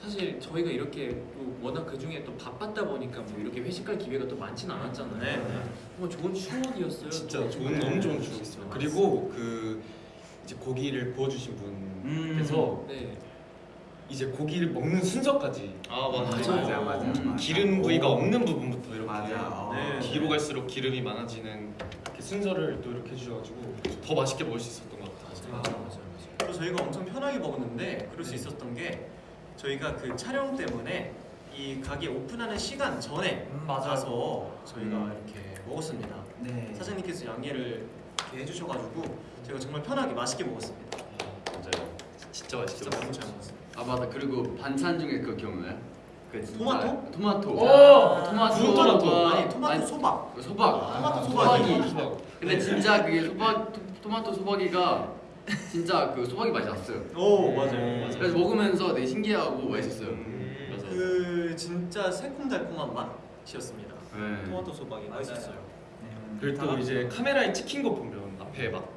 사실 저희가 이렇게 또 워낙 그 중에 또 바빴다 보니까 뭐 이렇게 회식할 기회가 또 많지는 않았잖아요. 네, 네. 정말 좋은 추억이었어요. 진짜 또. 좋은 너무 좋은 추억이었어요. 그리고 그 이제 고기를 구워주신 분께서 네. 이제 고기를 먹는 순서까지 아 맞아. 맞아요. 맞아, 맞아. 음, 기름 부위가 없는 부분부터 이렇게 맞아. 네. 뒤로 갈수록 기름이 많아지는 이렇게 순서를 또 이렇게 해주셔가지고 더 맛있게 먹을 수 있었던 것 같아요. 맞아 맞아 맞아. 그리고 저희가 엄청 편하게 먹었는데 그럴 수 있었던 게 저희가 그 촬영 때문에 이 가게 오픈하는 시간 전에 음, 맞아요. 가서 저희가 음. 이렇게 먹었습니다. 네. 사장님께서 양해를 이렇게 해주셔가지고 저희가 정말 편하게 맛있게 먹었습니다. 맞아요. 진짜 맛있게 진짜 너무 먹었어요. 아 맞아 그리고 반찬 중에 그거 기억나요? 그 진짜- 토마토? 토마토. 오! 토마토. 토마토 와, 아니 토마토 아니, 소박 그 소박. 토마토 소박이. 근데 진짜 그게 소박 토, 토마토 소박이가 진짜 그 소박이 맛이 났어요. 오 맞아요 음, 맞아요 그래서 먹으면서 되게 신기하고 맛있었어요. 음, 맞아요. 그 진짜 새콤달콤한 맛이었습니다 네. 토마토 소박이. 맛있었어요 그리고 또 이제 카메라에 찍힌 거 보면 앞에 막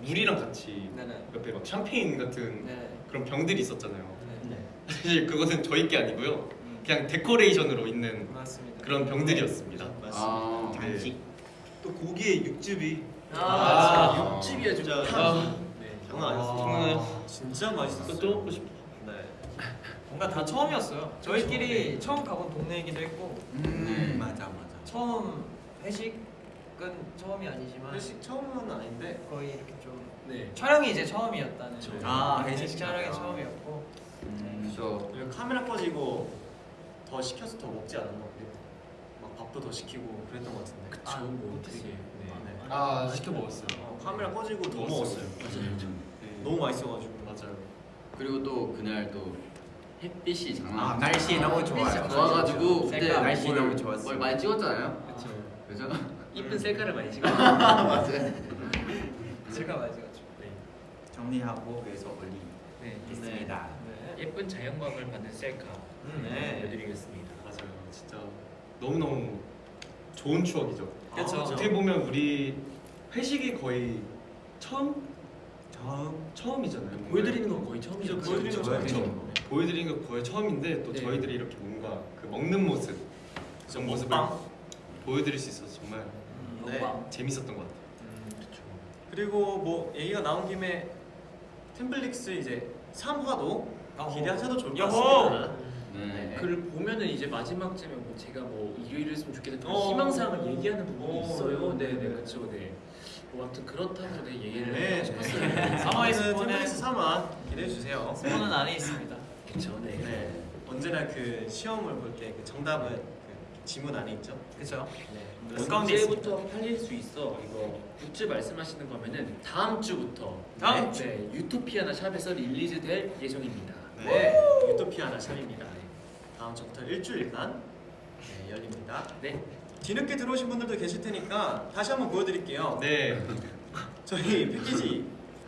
물이랑 같이 네네. 옆에 막 샴페인 같은 네. 그런 병들이 있었잖아요. 네. 사실 그것은 저희 게 아니고요. 그냥 데코레이션으로 있는 맞습니다. 그런 병들이었습니다. 아, 네. 또 고기의 육즙이 아, 아, 육즙이야 진짜. 아, 네. 장난 아니었어. 장난 진짜 맛있었어요 또 먹고 싶어. 네. 뭔가 다 처음이었어요. 저희끼리 처음 가본 동네이기도 했고 음, 맞아 맞아. 처음 회식은 처음이 아니지만 회식 처음은 아닌데 거의 이렇게 좀 네. 촬영이 이제 처음이었다는. 아, 회식 회식 촬영이 촬영. 처음이었고. 그래서 그리고 카메라 꺼지고 더 시켜서 더 먹지 않았나 막 밥도 더 시키고 그랬던 것 같은데 그쵸. 아, 뭐. 되게. 네. 아, 네. 아 시켜 먹었어요. 어, 카메라 꺼지고 더 먹었어요. 먹었어요. 음. 네. 너무 맛있어가지고. 맞아요. 그리고 또 그날 또 햇빛이 장난 아. 날씨 너무 좋아요. 좋아가지고 그때 날씨 뭘- 너무 좋았어요. 뭘 많이 찍었잖아요. 그렇죠. 그죠? 이쁜 셀카를 많이 찍어. 맞아요. 제가 맞아가지고. 네. 정리하고 그래서 올리 네. 있습니다. 네. 예쁜 자연광을 받는 셀카 네. 보여드리겠습니다. 맞아요. 진짜 너무 너무 좋은 추억이죠. 그쵸. 어떻게 보면 우리 회식이 거의 처음 처음 처음이잖아요. 보여드리는 건 거의 처음이죠. 그죠, 보여드리는 건 그렇죠. 처음이죠. 보여드리는 거 거의 처음인데 또 네. 저희들이 이렇게 뭔가 그 먹는 모습, 그 모습을 먹방. 보여드릴 수 있어서 정말 네. 먹방. 재밌었던 것 같아요. 그렇죠. 그리고 뭐 얘기가 나온 김에 템플릭스 이제 3화도 어허. 기대하셔도 좋을 것. 같습니다. 네. 그를 보면은 이제 마지막쯤에 뭐 제가 뭐 일요일을 했으면 좋겠다 그런 어. 희망사항을 얘기하는 부분이 어. 있어요. 네, 네, 그렇죠. 네. 뭐 아무튼 그렇다고 네 얘기를 네. 하고 싶었어요. 3화에서 스포는- 템플릭스 3화 기대해 주세요. 스포는 안에 있습니다. 그렇죠. 네. 네. 언제나 그 시험을 볼 때 그 정답은 그 지문 안에 있죠. 그렇죠. 네. 언제부터 팔릴 수 있어? 이거 굿즈 말씀하시는 거면은 다음 주부터 다음 네, 네, 유토피아나 shop에서 release 될 예정입니다. 네. 유토피아나 shop입니다. 다음 주부터 일주일간 네, 열립니다. 네. 뒤늦게 들어오신 분들도 계실 테니까 다시 한번 보여드릴게요. 네, 저희 패키지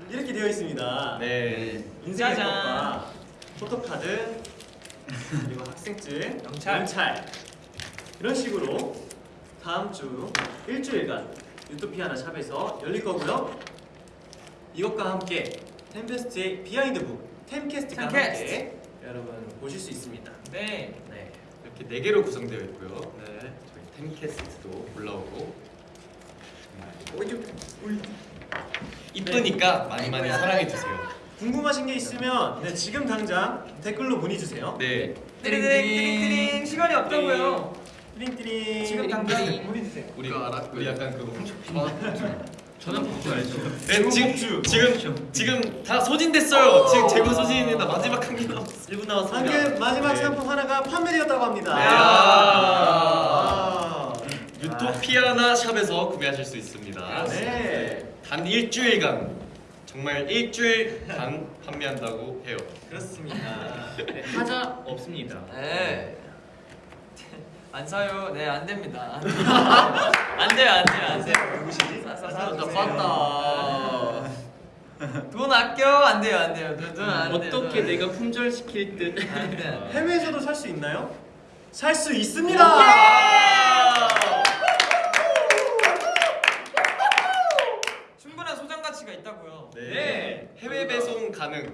이렇게 되어 있습니다. 네, 인생네컷과 photo card 그리고 학생증, 명찰. 이런 식으로 다음 주 일주일간 유토피아나 shop에서 열릴 거고요. 이것과 함께 템페스트의 behind book 템캐스트가 템캐스트. 함께 여러분 보실 수 있습니다. 네. 네. 이렇게 네 개로 구성되어 있고요. 네. 저희 템캐스트도 올라오고 이쁘니까 많이 많이 사랑해 주세요. 궁금하신 게 있으면 네, 지금 당장 댓글로 문의 주세요. 네, 띠링 띠링 띠링 시간이 없다고요. 띠링띠링. 지금 당장 문의 주세요. 우리 알아? 우리 약간 그거. 저는 복주 알죠. 네, 지금 지금 지금 다 소진됐어요. 지금 재고 소진이다 마지막 한 개 남았어. 1분 남았습니다. 방금 마지막 네. 상품 하나가 판매되었다고 합니다. 네. 아. 유토피아나 샵에서 구매하실 수 있습니다. 네. 단 일주일간 정말 일주일간 판매한다고 해요. 그렇습니다. 네, 하자 없습니다. 네. 안 사요. 네, 안 됩니다. 안 돼요, 안 돼요, 안 돼요. 누구시지? 사, 사, 사, 사, 주세요. 나 빴다. 돈 아껴. 안 돼요, 안 돼요. 돈, 돈안 돼요. 어떻게 내가 품절 시킬 듯? 안 돼. 해외에서도 살 수 있나요? 살 수 있습니다. 충분한 소장 가치가 있다고요. 네. 해외 배송 가능.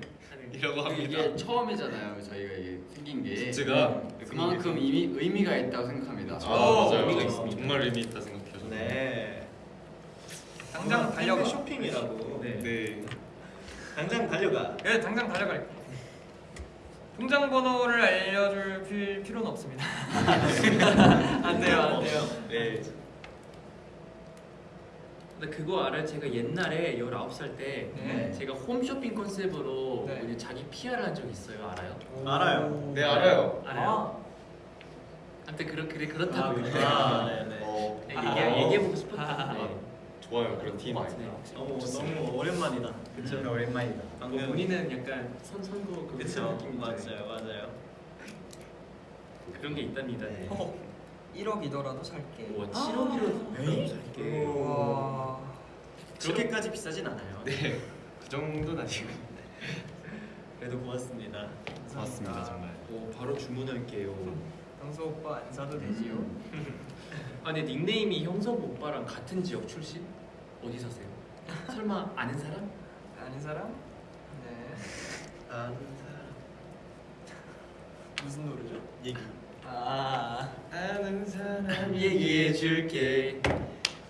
이라고 합니다. 이게 처음이잖아요. 저희가 이게 생긴 게 굿즈가 그만큼 의미 의미가 있다고 생각합니다. 아, 오, 맞아요. 의미가 있습니다. 정말 의미 있다 생각해요. 네. 당장 달려가. 쇼핑이라고. 네. 네. 당장 달려가. 네, 당장 달려갈게요. 통장 번호를 알려줄 필- 필요는 없습니다. 안 돼요, 안 돼요. 네. 근데 그거 알아요? 제가 옛날에 19살 때 네. 제가 홈쇼핑 컨셉으로 네. 자기 PR을 한적 있어요. 알아요? 알아요. 네 알아요. 알아요? 아무튼 그렇, 그래 아, 그렇다고요. 아, 네 네. 어, 네, 아. 얘기, 얘기해보고 아. 싶었는데 좋아요 그런 팀. 네. 너무 너무 오랜만이다. 그쵸? 오랜만이다. 뭐 본인은 약간 선, 선거 그 그쵸? 느낌인데 맞아요, 맞아요. 그런 게 있답니다. 네. 어머, 1억이더라도 살게. 와 7억이로 에이? 살게. 와. 그렇게까지 비싸진 않아요. 네. 그 정도는 아니고. 그래도 고맙습니다. 고맙습니다 정말. 오, 바로 주문할게요. 강수 오빠 안 사도 되지요? 아 근데 닉네임이 형석 오빠랑 같은 지역 출신? 어디 사세요? 설마 아는 사람? 아는 사람? 네. 아는 사람. 무슨 노래죠? 얘기. 아. 아는 사람 얘기해 줄게.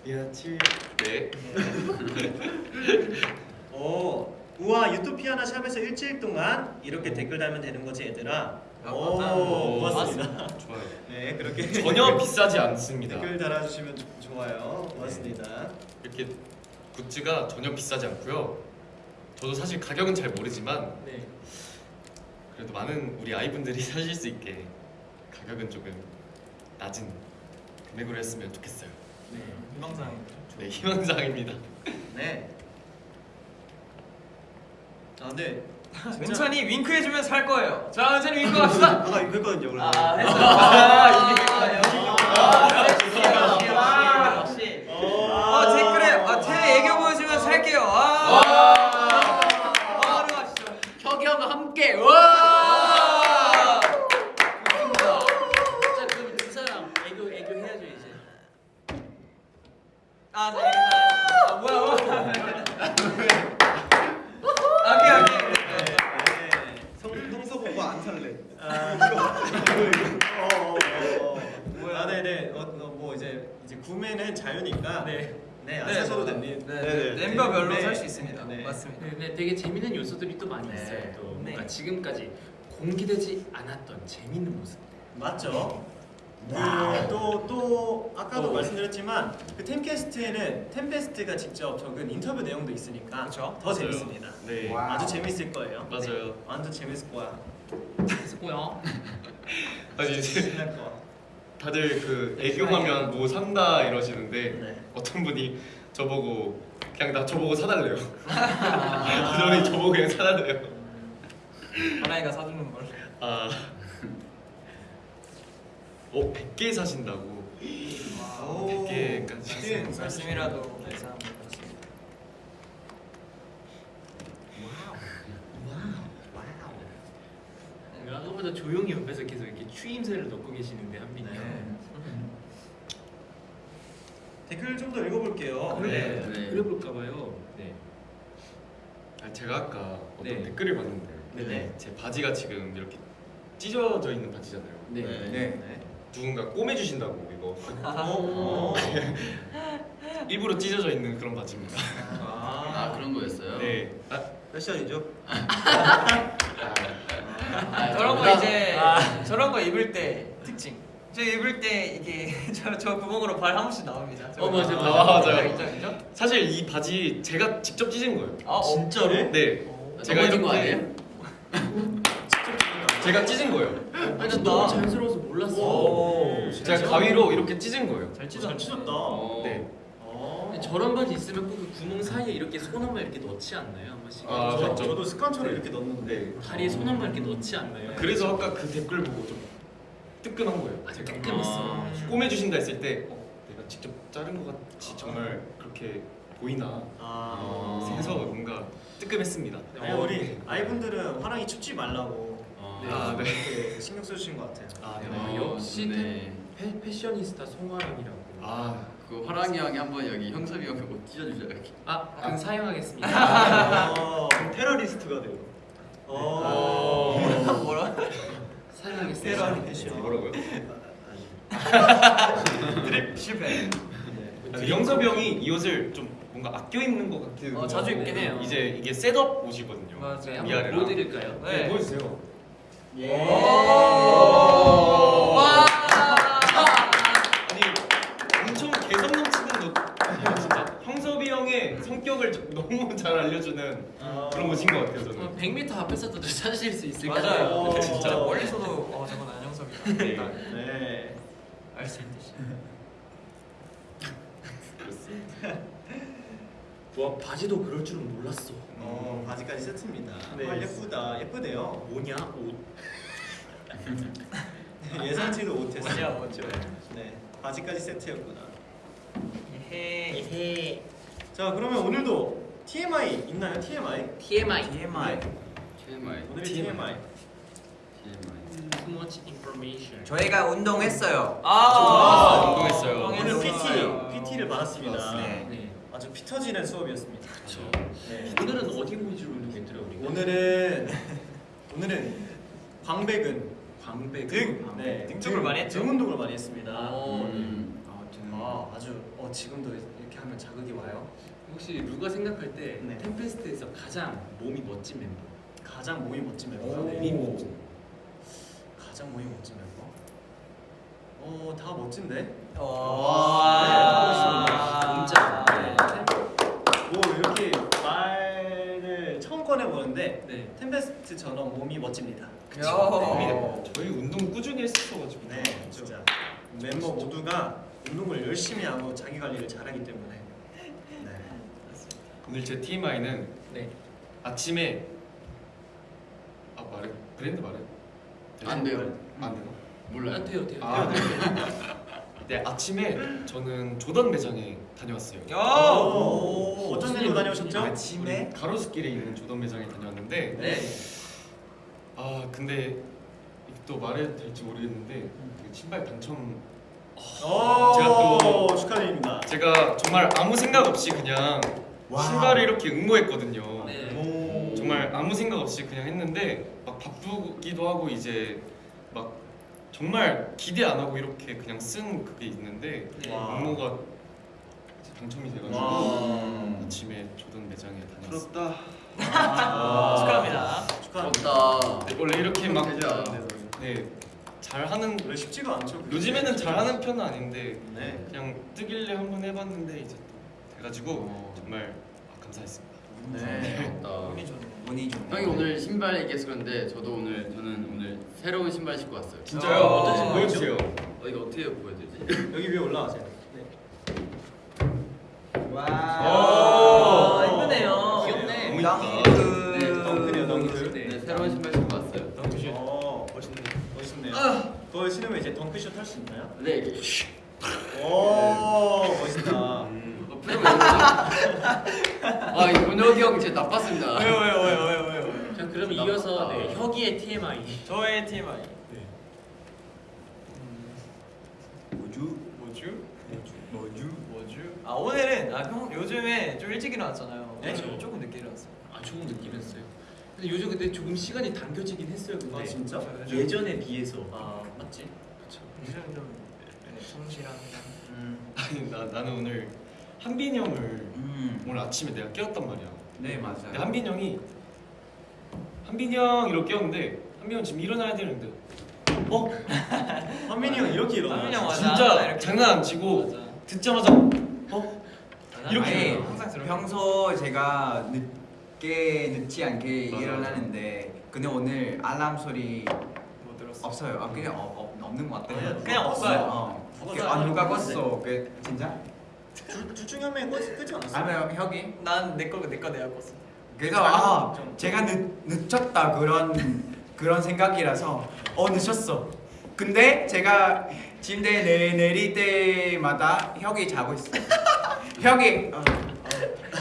며칠. 네. 오, 우와 유토피아나 샵에서 일주일 동안 이렇게 댓글 달면 되는 거지 얘들아. 아, 오. 고맙습니다. 좋아요. 네, 그렇게 전혀 비싸지 않습니다. 댓글 달아주시면 조- 좋아요. 고맙습니다. 이렇게 굿즈가 전혀 비싸지 않고요. 저도 사실 가격은 잘 모르지만 네. 그래도 많은 우리 아이분들이 사실 수 있게 가격은 조금 낮은 금액으로 했으면 좋겠어요. 네. 건강상 네 희망사항입니다. 네. 아, 네. 은찬이 윙크 해주면 살 거예요. 자, 은찬이 윙크 합시다. 아까 이거 했거든요. 그래서. 아, 했어요. 아, 이게 됐어요. 아, 역시, 역시, 아, 역시. 어. 아, 댓글에 아, 태 애교 보여주면 살게요. 아, 바로 가시죠. 혁이와 함께 와! 좋습니다. 자 그럼 두 사람 애교 애교 해야죠 이제. 아, 네, 아, 뭐야, 뭐야. 오케이, 오케이. 네. 성 성서 보고 안 살래. 아, 이거 어, 어, 어. 뭐야? 아, 네, 네. 어, 어, 뭐 이제 이제 구매는 자유니까 네. 네, 안 네. 사셔도 됩니다. 네, 네, 네. 멤버별로 네. 살 수 있습니다. 네. 맞습니다. 네, 네, 되게 재밌는 요소들이 또 많이 네. 있어요. 또 네. 뭔가 지금까지 공개되지 않았던 재밌는 모습. 맞죠? 그또또 또 아까도 어. 말씀드렸지만 그 템캐스트에는 템페스트가 직접 적은 인터뷰 내용도 있으니까 그쵸? 더 맞아요. 재밌습니다. 네 wow. 아주 재밌을 거예요. 맞아요. 네, 완전 재밌을 거야. 했고요. 아니 이제 신날 거야. 다들 그 애교하면 뭐 산다 이러시는데 네. 어떤 분이 저보고 그냥 나 저보고 사달래요. 아. 그러니 저보고 그냥 사달래요. 하나이가 사주는 걸. 아, 어 100개 사신다고. 오. 100개까지. 네, 말씀이라도 감사합니다. 아까보다 조용히 옆에서 계속 이렇게 추임새를 넣고 계시는데 한빈이 형. 네. 댓글 좀 더 읽어볼게요. 그래, 네. 그래 볼까 봐요. 네. 아, 제가 아까 어떤 네. 댓글을 봤는데 네네. 제 바지가 지금 이렇게 찢어져 있는 바지잖아요. 네. 네. 네. 누군가 꼬매주신다고 이거 어. 일부러 찢어져 있는 그런 바지입니다. 아 그런 거였어요? 네. 아, 패션이죠. 아, 저런 거 이제 저런 거 입을 때 특징. 저 입을 때 이게 저, 저 구멍으로 발 한 번씩 나옵니다. 어, 맞아요. 아, 맞아요. 있죠, 있죠? 사실 이 바지 제가 직접 찢은 거예요. 아, 어, 진짜로? 네. 제가 넘어진 거 이렇게- 아니에요? 제가 찢은 거예요. 아니 나 너무 자연스러워서 몰랐어. 오. 제가 가위로 이렇게 찢은 거예요. 잘잘 찢었네. 찢었다. 어. 네. 어. 저런 바지 있으면 꼭 그 구멍 사이에 이렇게 손 한 번 이렇게 넣지 않나요? 한 번씩. 아, 저, 맞죠. 저도 습관처럼 이렇게 넣는데. 네. 다리에 손 한 번 이렇게 넣지 않나요? 그래서 아까 그 댓글 보고 좀 뜨끔한 거예요. 아, 제가 뜨끔했어. 아. 꼬매주신다 했을 때 어, 내가 직접 자른 것 같이 정말 그렇게 보이나 아. 해서 뭔가 뜨끔했습니다. 아니, 우리 아이분들은 화랑이 춥지 말라고 네. 아, 네. 이렇게 신경 써주신 것 같아요. 아, 네. 아, 역시 네. 패, 패셔니스타 송하영이라고. 아, 그 화랑이 형이 한번 여기 형섭이 형옷 찢어주자 이렇게. 아, 그럼 사용하겠습니다. 어. 테러리스트가 돼요. 어. 뭐라? 사용하겠습니다. 뭐라고요? 드립 실패. 아, 영섭이 형이 이 옷을 좀 뭔가 아껴 입는 것 같은. 어, 자주 입긴 거. 해요. 이제 이게 셋업 옷이거든요. 맞아요. 네, 위아래랑. 보여드릴까요? 네, 네. 보여주세요. 예. 와. 너무 잘 알려주는 아. 그런 옷인 것 같아요 저는. 어, 100m 앞에서도 찾으실 수 있을 것 맞아요. 같아요. 진짜 어. 멀리서도 어 저건 안영섭이다. 네. 네. 알수 있듯이. 와 바지도 그럴 줄은 몰랐어. 어, 바지까지 세트입니다. 네. 아, 예쁘다. 예쁘대요. 뭐냐 옷. 예상치도 못했어. 뭐냐, 뭐죠. 네. 바지까지 세트였구나. 예. 에헤. 자, 그러면 오늘도 TMI 있나요? TMI? TMI. TMI. TMI. 오늘의 TMI. TMI. TMI. Too much information. 저희가 운동했어요. 아, 운동했어요. 오늘. PT, PT를 받았습니다. 네. 네. 아주 피 터지는 수업이었습니다. 그렇죠. 네. 오늘은 어디 위주로 운동했더라 우리가? 오늘은 오늘은 광배근, 광배 등, 네, 등 쪽을 많이 했죠? 등 운동을 많이 했습니다. 어, 음. 아, 아주 어, 지금도 이렇게 하면 자극이 와요. 혹시 루가 생각할 때 네. 템페스트에서 가장 몸이 멋진 멤버? 가장 몸이 멋진 멤버. 오. 몸이 멋진. 가장 몸이 멋진 멤버. 어, 다 멋진데. 와. 진짜. 뭐 이렇게 말을 처음 꺼내 보는데 네. 템페스트처럼 몸이 멋집니다. 야. 네. 저희 운동 꾸준히 했었어가지고. 네, 진짜 멤버 모두가 운동을 열심히 하고 자기 관리를 잘하기 때문에 오늘 제 TMI는 네. 아침에 아 말해 브랜드 말해 안 돼요. 안 돼요 몰라요. 안 돼요, 돼요. 아 네. 네 아침에 저는 조던 매장에 다녀왔어요 오, 어떤 일로 다녀오셨죠? 아침에 가로수길에 있는 조던 매장에 다녀왔는데 네. 아 근데 또 말해도 될지 모르겠는데 그 신발 당첨 오, 제가 또- 축하드립니다. 제가 정말 아무 생각 없이 그냥. 신발을 이렇게 응모했거든요 네. 오. 정말 아무 생각 없이 그냥 했는데 막 바쁘기도 하고 이제 막 정말 기대 안 하고 이렇게 그냥 쓴 그게 있는데 네. 와. 응모가 당첨이 돼가지고 와. 아침에 조던 매장에 다녔어요. 부럽다. 아. 축하합니다. 축하합니다. 부럽다. 네, 원래 이렇게 막 네, 잘하는 원래 쉽지가 않죠. 요즘에는 잘하는 편은 아닌데 네. 그냥 뜨길래 한번 해봤는데 이제 또 돼가지고 정말 아, 감사했습니다. 네. 부럽다. 운이 좋네. 운이 좋네. 형이 오늘 신발 얘기해서 그런데 저도 오늘 저는 오늘 새로운 신발 신고 왔어요. 진짜요? 어, 어떤 신발 보여주세요. 어, 이거 어떻게 보여드리지? 여기 위에 올라가세요. 아, 오. 이쁘네요. 귀엽네. 너무 덩크. 네, 덩크네요, 덩크. 네, 새로운 신발 신고 왔어요. 어, 멋있네. 멋있네요. 그거 신으면 이제 덩크슛 할 수 있나요? 네, 오, 멋있다. 아, 이 문혁이 형 진짜 나빴습니다. 왜요 왜요 왜요 왜요 왜요? 자, 그럼 이어서 네, 혁이의 TMI. 저의 TMI. 뭐주? 뭐죠? 뭐주? 뭐죠? 아 오늘은 아형 요즘에 좀 일찍 일어났잖아요. 네. 저 조금 늦게 일어났어요. 아, 조금 늦긴 했어요. 근데 요즘 근데 조금 시간이 당겨지긴 했어요. 근데 아, 진짜? 저 요즘- 예전에 비해서. 아, 맞지? 그렇죠. 요즘 좀 네, 성실합니다. 음. 아니 나 나는 오늘 한빈 형을 음. 오늘 아침에 내가 깨웠단 말이야. 네 맞아요. 근데 한빈 형이 한빈 형 이렇게 깨웠는데 한빈 형 지금 일어나야 되는데 어 한민이 형 이렇게 일어나요? 한민이 형 맞아. 진짜 이렇게. 장난 안 치고 맞아. 듣자마자 어 이렇게 아니, 일어나. 항상. 평소 제가 늦게 늦지 않게 맞아, 일어나는데 근데 오늘 알람 소리 못 들었어. 없어요. 아, 그냥 어, 어, 없는 것 같아요. 그냥 없어요. 어. 없어요. 아 누가 껐어? 그 진짜? 둘중 한 명이 끄지, 끄지 않았어요? 아니면 혁이? 난내거내거 내가 껐어. 그래서 아 제가 늦, 늦췄다 그런 그런 생각이라서 어 늦었어. 근데 제가 침대에 내, 내릴 때마다 혁이 자고 있어. 혁이 어,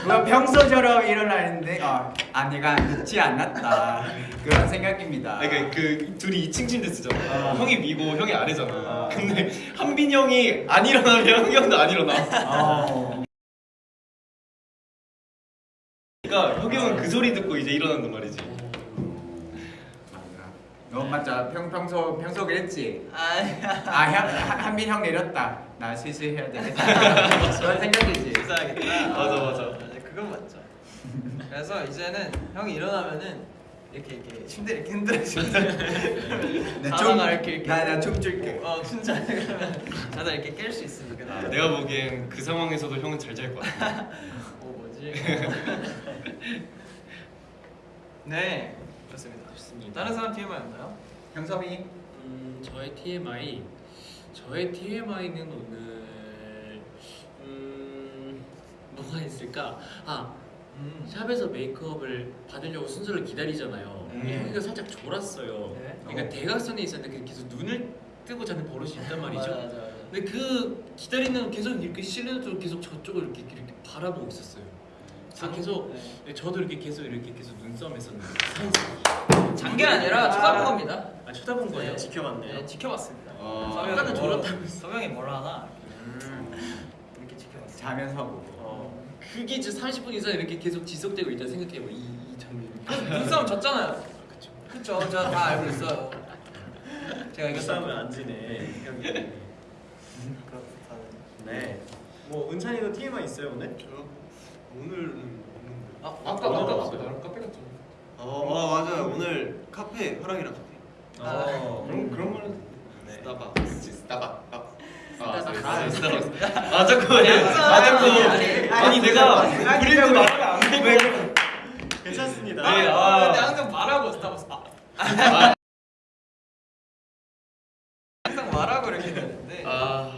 어, 뭐 평소처럼 일어나는데 어, 아 내가 늦지 않았다 그런 생각입니다. 아니 그, 그 둘이 2층 침대 쓰잖아. 아. 형이 위고 형이 아래잖아. 아. 근데 한빈 형이 안 일어나면 형이 형도 안 일어나. 어. 그러니까 형이 형은 그 소리 듣고 이제 일어난단 말이지. 너 맞아 평 평소 평소 그랬지. 아니야. 아 형, 한- 한빈 형 내렸다. 나 슬슬 해야 되겠다. 그런 생각이지. 맞아, 맞아. 그건 맞죠. 그래서 이제는 형이 일어나면은 이렇게 이렇게 침대 이렇게 흔들어주면 자다가 이렇게 이렇게 나나 춤출게. 어 진짜 그러면 자다 이렇게 깰 수 있으니까. 아, 내가 보기엔 그 상황에서도 형은 잘잘것 같아. 어 뭐지? 네 좋습니다. 좋습니다. 다른 사람 TMI 없나요? 형섭이 음, 저의 TMI. 저의 TMI는 오늘 음, 뭐가 있을까? 아, 음. 샵에서 메이크업을 받으려고 순서를 기다리잖아요. 음. 여기가 살짝 졸았어요. 네. 그러니까 대각선에 있었는데 계속 눈을 뜨고 자는 버릇이 있단 말이죠. 맞아, 맞아, 맞아. 근데 그 기다리는 계속 이렇게 실내도 계속 저쪽을 이렇게 이렇게 바라보고 있었어요. 저 계속 네. 네, 저도 이렇게 계속 이렇게 계속 눈싸움했었는데 장게 아니라 쳐다본 겁니다. 아 쳐다본 거예요? 네. 지켜봤네요. 네, 지켜봤습니다. 아, 서명이 아까는 뭐- 졸았다고 서명이 뭘 하나 이렇게 지켜봤어요. 자면서 보고. 어, 그게 이제 30분 이상 이렇게 계속 지속되고 있다 생각해봐 이, 이 장면이. 눈싸움 졌잖아요. 그쵸. 그쵸? 저다 알고 있어요. 제가 이거. 싸우면 안 지네. 네. 뭐 은찬이도 TMI 있어요 오늘? 오늘은 없는데. 아, 아까 아까 카페 나랑 카페 갔잖아. 어, 아 맞아요. 오늘 카페 화랑이랑 카페. 어. 그런 그런 거는 네. 스타벅스 스타벅 아, 스타벅스. 아, 스타벅스. 아 자꾸 아 자꾸 아니, 아니, 아니 내가 브랜드 말을 안 되고 괜찮습니다. 네, 아, 아. 근데 항상 말하고 스타벅스. 아. 항상 말하고 이렇게 되는데. 아저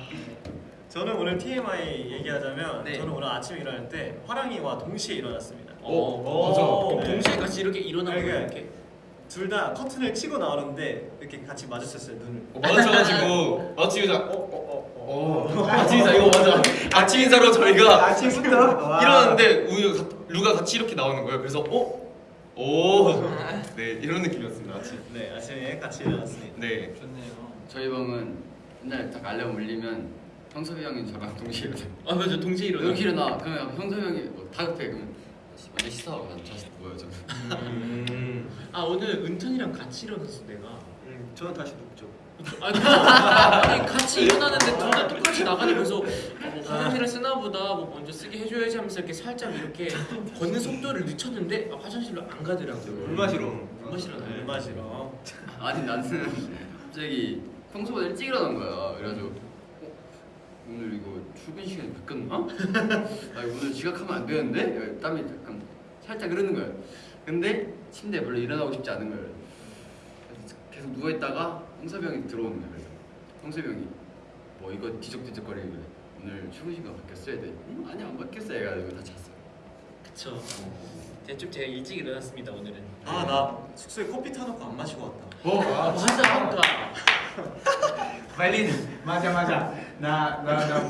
저는 오늘 TMI 얘기하자면 네. 저는 오늘 아침에 일어날 때 화랑이와 동시에 일어났습니다. 어, 맞아. 그럼 네. 동시에 같이 이렇게 일어나고 이게 이렇게. 둘 다 커튼을 치고 나오는데 이렇게 같이 마주쳤어요 눈을. 어, 마주쳐가지고 마주치자. 어, 어, 어, 어, 아침 인사 이거 맞아. 아침 인사로 저희가 아침부터 와. 일어났는데 우유 가- 루가 같이 이렇게 나오는 거예요. 그래서 어, 오, 네 이런 느낌이었습니다. 아침. 네, 아침에 같이 일어났습니다. 네. 좋네요. 저희 방은 맨날 딱 알람 울리면 형섭이 형이 저랑 동시에 일어나. 아 맞아 동시에 일어나. 이렇게 일어나. 그러면 형섭이 형이 뭐 다급해 그러면 먼저 씻어. 난 다시 누워요 저. 음. 아 오늘 은턴이랑 같이 일어났어 내가. 음, 저는 다시 눕죠. 아니, 아니 같이 일어나는데 둘 다 똑같이 나가니 그래서 어, 뭐 화장실을 쓰나 보다 뭐 먼저 쓰게 해줘야지 하면서 이렇게 살짝 이렇게 걷는 속도를 늦췄는데 아, 화장실로 안 가더라고요 물 마시러. 물 마시러 물 나요 마시러. 아니 나는 갑자기 평소보다 일찍 일어난 거야. 그래가지고 어? 오늘 이거 출근 시간이 바뀌었나? 아 오늘 지각하면 안 되는데? 땀이 약간 살짝 흐르는 거야. 근데 침대에 별로 일어나고 싶지 않은 거야. 계속 누워 있다가 형이 들어오는 거야. 그래서 형이 뭐 이거 뒤적뒤적거리는 거야. 오늘 출근 시간 바뀌었어? 애들 응? 아니 안 바뀌었어 해가지고 다 잤어. 그쵸 대충 제가 일찍 일어났습니다 오늘은 아, 나 숙소에 커피 타놓고 안 마시고 왔다. 아, 맞아 아까 빨리 맞아 맞아 나나나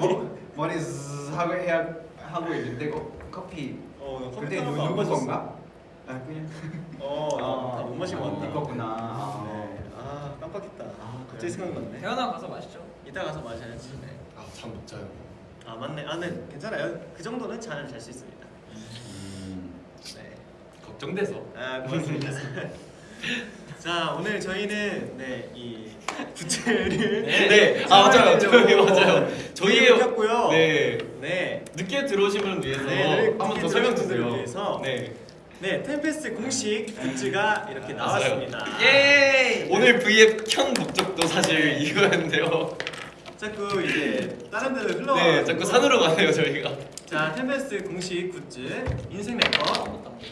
머리 zzz 하고 해야 하고 있는데 거- 커피 어, 나 커피 누- 안 누구. 건가? 아 그냥 어, 나못 마시고 아, 왔다. 이거구나. 아. 네. 아, 깜빡했다. 아, 갑자기. 생각났네. 태어나 가서 마시죠. 이따 가서 마셔야지. 네. 아잠 못 자요. 아, 맞네. 아, 네. 괜찮아요. 그 정도는 잘잘수 있습니다. 음, 네. 걱정돼서. 아, 고맙습니다. 자, 오늘 저희는 네, 이 부채를 네. 아 맞아요. 저희 맞아요. 저희의 켰고요. 네. 네. 늦게 들어오신 분을 위해서 네, 한번 늦게 더 설명 주세요. 위해서. 네. 네, 템페스트 공식 굿즈가 이렇게. 나왔습니다. 예. 오늘 V앱 켠 목적도 사실 이거였는데요. 자꾸 이제 다른 데로 흘러가. 네, 자꾸 산으로 가네요 저희가. 자, 템페스트 공식 굿즈 인생네컷 photo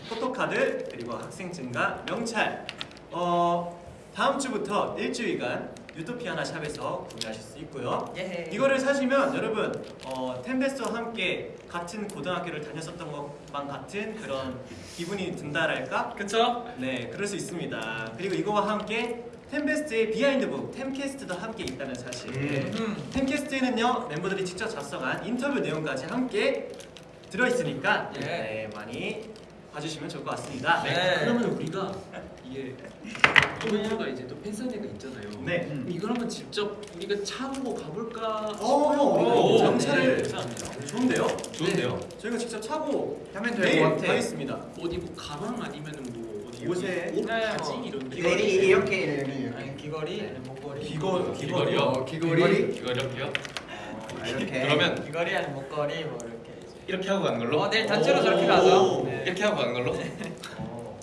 card 그리고 학생증과 명찰. 어 다음 주부터 일주일간 유토피아나 shop에서 구매하실 수 있고요. 예. 이거를 사시면 여러분 어, 템페스트와 함께 같은 고등학교를 다녔었던 것만 같은 그런 기분이 든다랄까? 그쵸? 네, 그럴 수 있습니다. 그리고 이거와 함께 템베스트의 비하인드북 템캐스트도 함께 있다는 사실. 음. 템캐스트에는요 멤버들이 직접 작성한 인터뷰 내용까지 함께 들어있으니까 예. 네, 많이 봐주시면 좋을 것 같습니다. 네. 그러면 우리가 이게 또가 이제 또 팬사인회가 있잖아요 네. 그럼 이걸 한번 직접 우리가 차보고 가볼까 오, 싶어요 오, 네. 정찰을 네. 좋은데요? 좋은데요 저희가 직접 차고 하면 내일 될것 같아. 가겠습니다. 어디 뭐 가방 아니면은 뭐 어디 옷에 옷 네, 바지 뭐. 이런 데 내리 이렇게 이렇게 아니 귀걸이, 아니 목걸이. 귀걸이. 귀걸이요? 어, 귀걸이 귀걸이요? 아, 이렇게 그러면 귀걸이 아니 목걸이 뭐 이렇게. 이제. 이렇게 하고 가는 걸로? 어 내일 단체로 오. 저렇게 가죠. 네. 이렇게 하고 가는 걸로?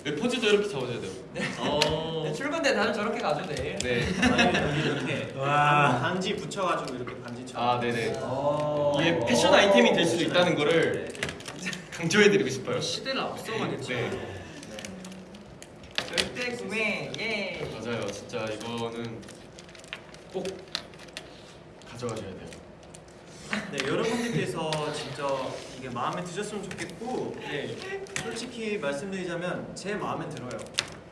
네, 포즈도 이렇게 잡아줘야 돼요. 어. 네, 출근 때 다들 저렇게 가죠 내일. 네. 여기 이렇게 와. 반지 붙여가지고 이렇게 반지처럼. 아, 네네. 어. 이게 패션 아이템이 될 수도 있다는 거를 강조해드리고 싶어요. 시대를 앞서가겠죠 네. 절대 구매 예. 맞아요. 진짜 이거는 꼭 가져가셔야 돼요. 네, 여러분들께서 진짜 이게 마음에 드셨으면 좋겠고, 네, 솔직히 말씀드리자면 제 마음에 들어요.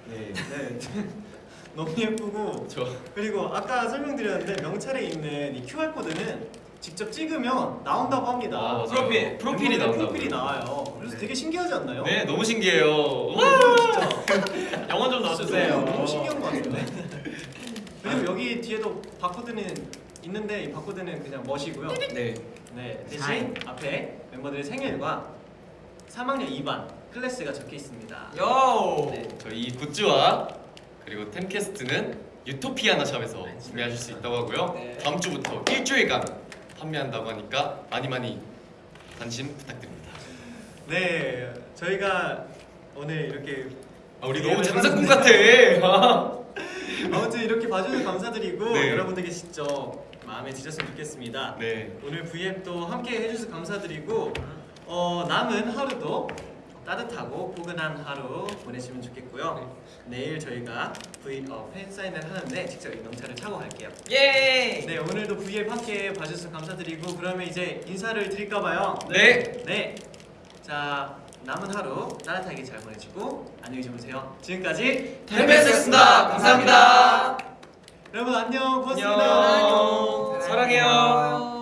네. 네, 너무 예쁘고 저 그리고 아까 설명드렸는데 명찰에 있는 이 QR 코드는 직접 찍으면 나온다고 합니다. 아. 프로필, 프로필이 나온다고요. 프로필이 나와요. 그래서 되게 신기하지 않나요? 네, 너무 신기해요. 진짜 영화 좀 네, 너무 신기한 것 같은데. 그리고 여기 뒤에도 바코드는 있는데 이 바코드는 그냥 멋이고요. 네. 네, 대신 앞에 멤버들의 생일과 3학년 2반 클래스가 적혀 있습니다. 요. 네. 저희 이 굿즈와 그리고 템캐스트는 유토피아나 샵에서 구매하실 수 있다고 하고요. 네. 다음 주부터 일주일간 판매한다고 하니까 많이 많이 관심 부탁드립니다. 네, 저희가 오늘 이렇게 아, 우리 네, 너무 네, 장사꾼 네. 같아. 아무튼 이렇게 봐주셔서 감사드리고 네. 여러분들께 직접 마음에 드셨으면 좋겠습니다. 네. 오늘 V앱도 함께 해주셔서 감사드리고 어, 남은 하루도 따뜻하고 포근한 하루 보내시면 좋겠고요. 내일 저희가 V 어, 팬 사인을 하는데 직접 인형차를 타고 갈게요. 예. 네 오늘도 V앱 함께 봐주셔서 감사드리고 그러면 이제 인사를 드릴까봐요. 네. 네. 자 남은 하루 따뜻하게 잘 보내시고 안녕히 주무세요. 지금까지 템베스였습니다. 감사합니다. 여러분 안녕 고맙습니다. 안녕. 사랑해요. 사랑해요.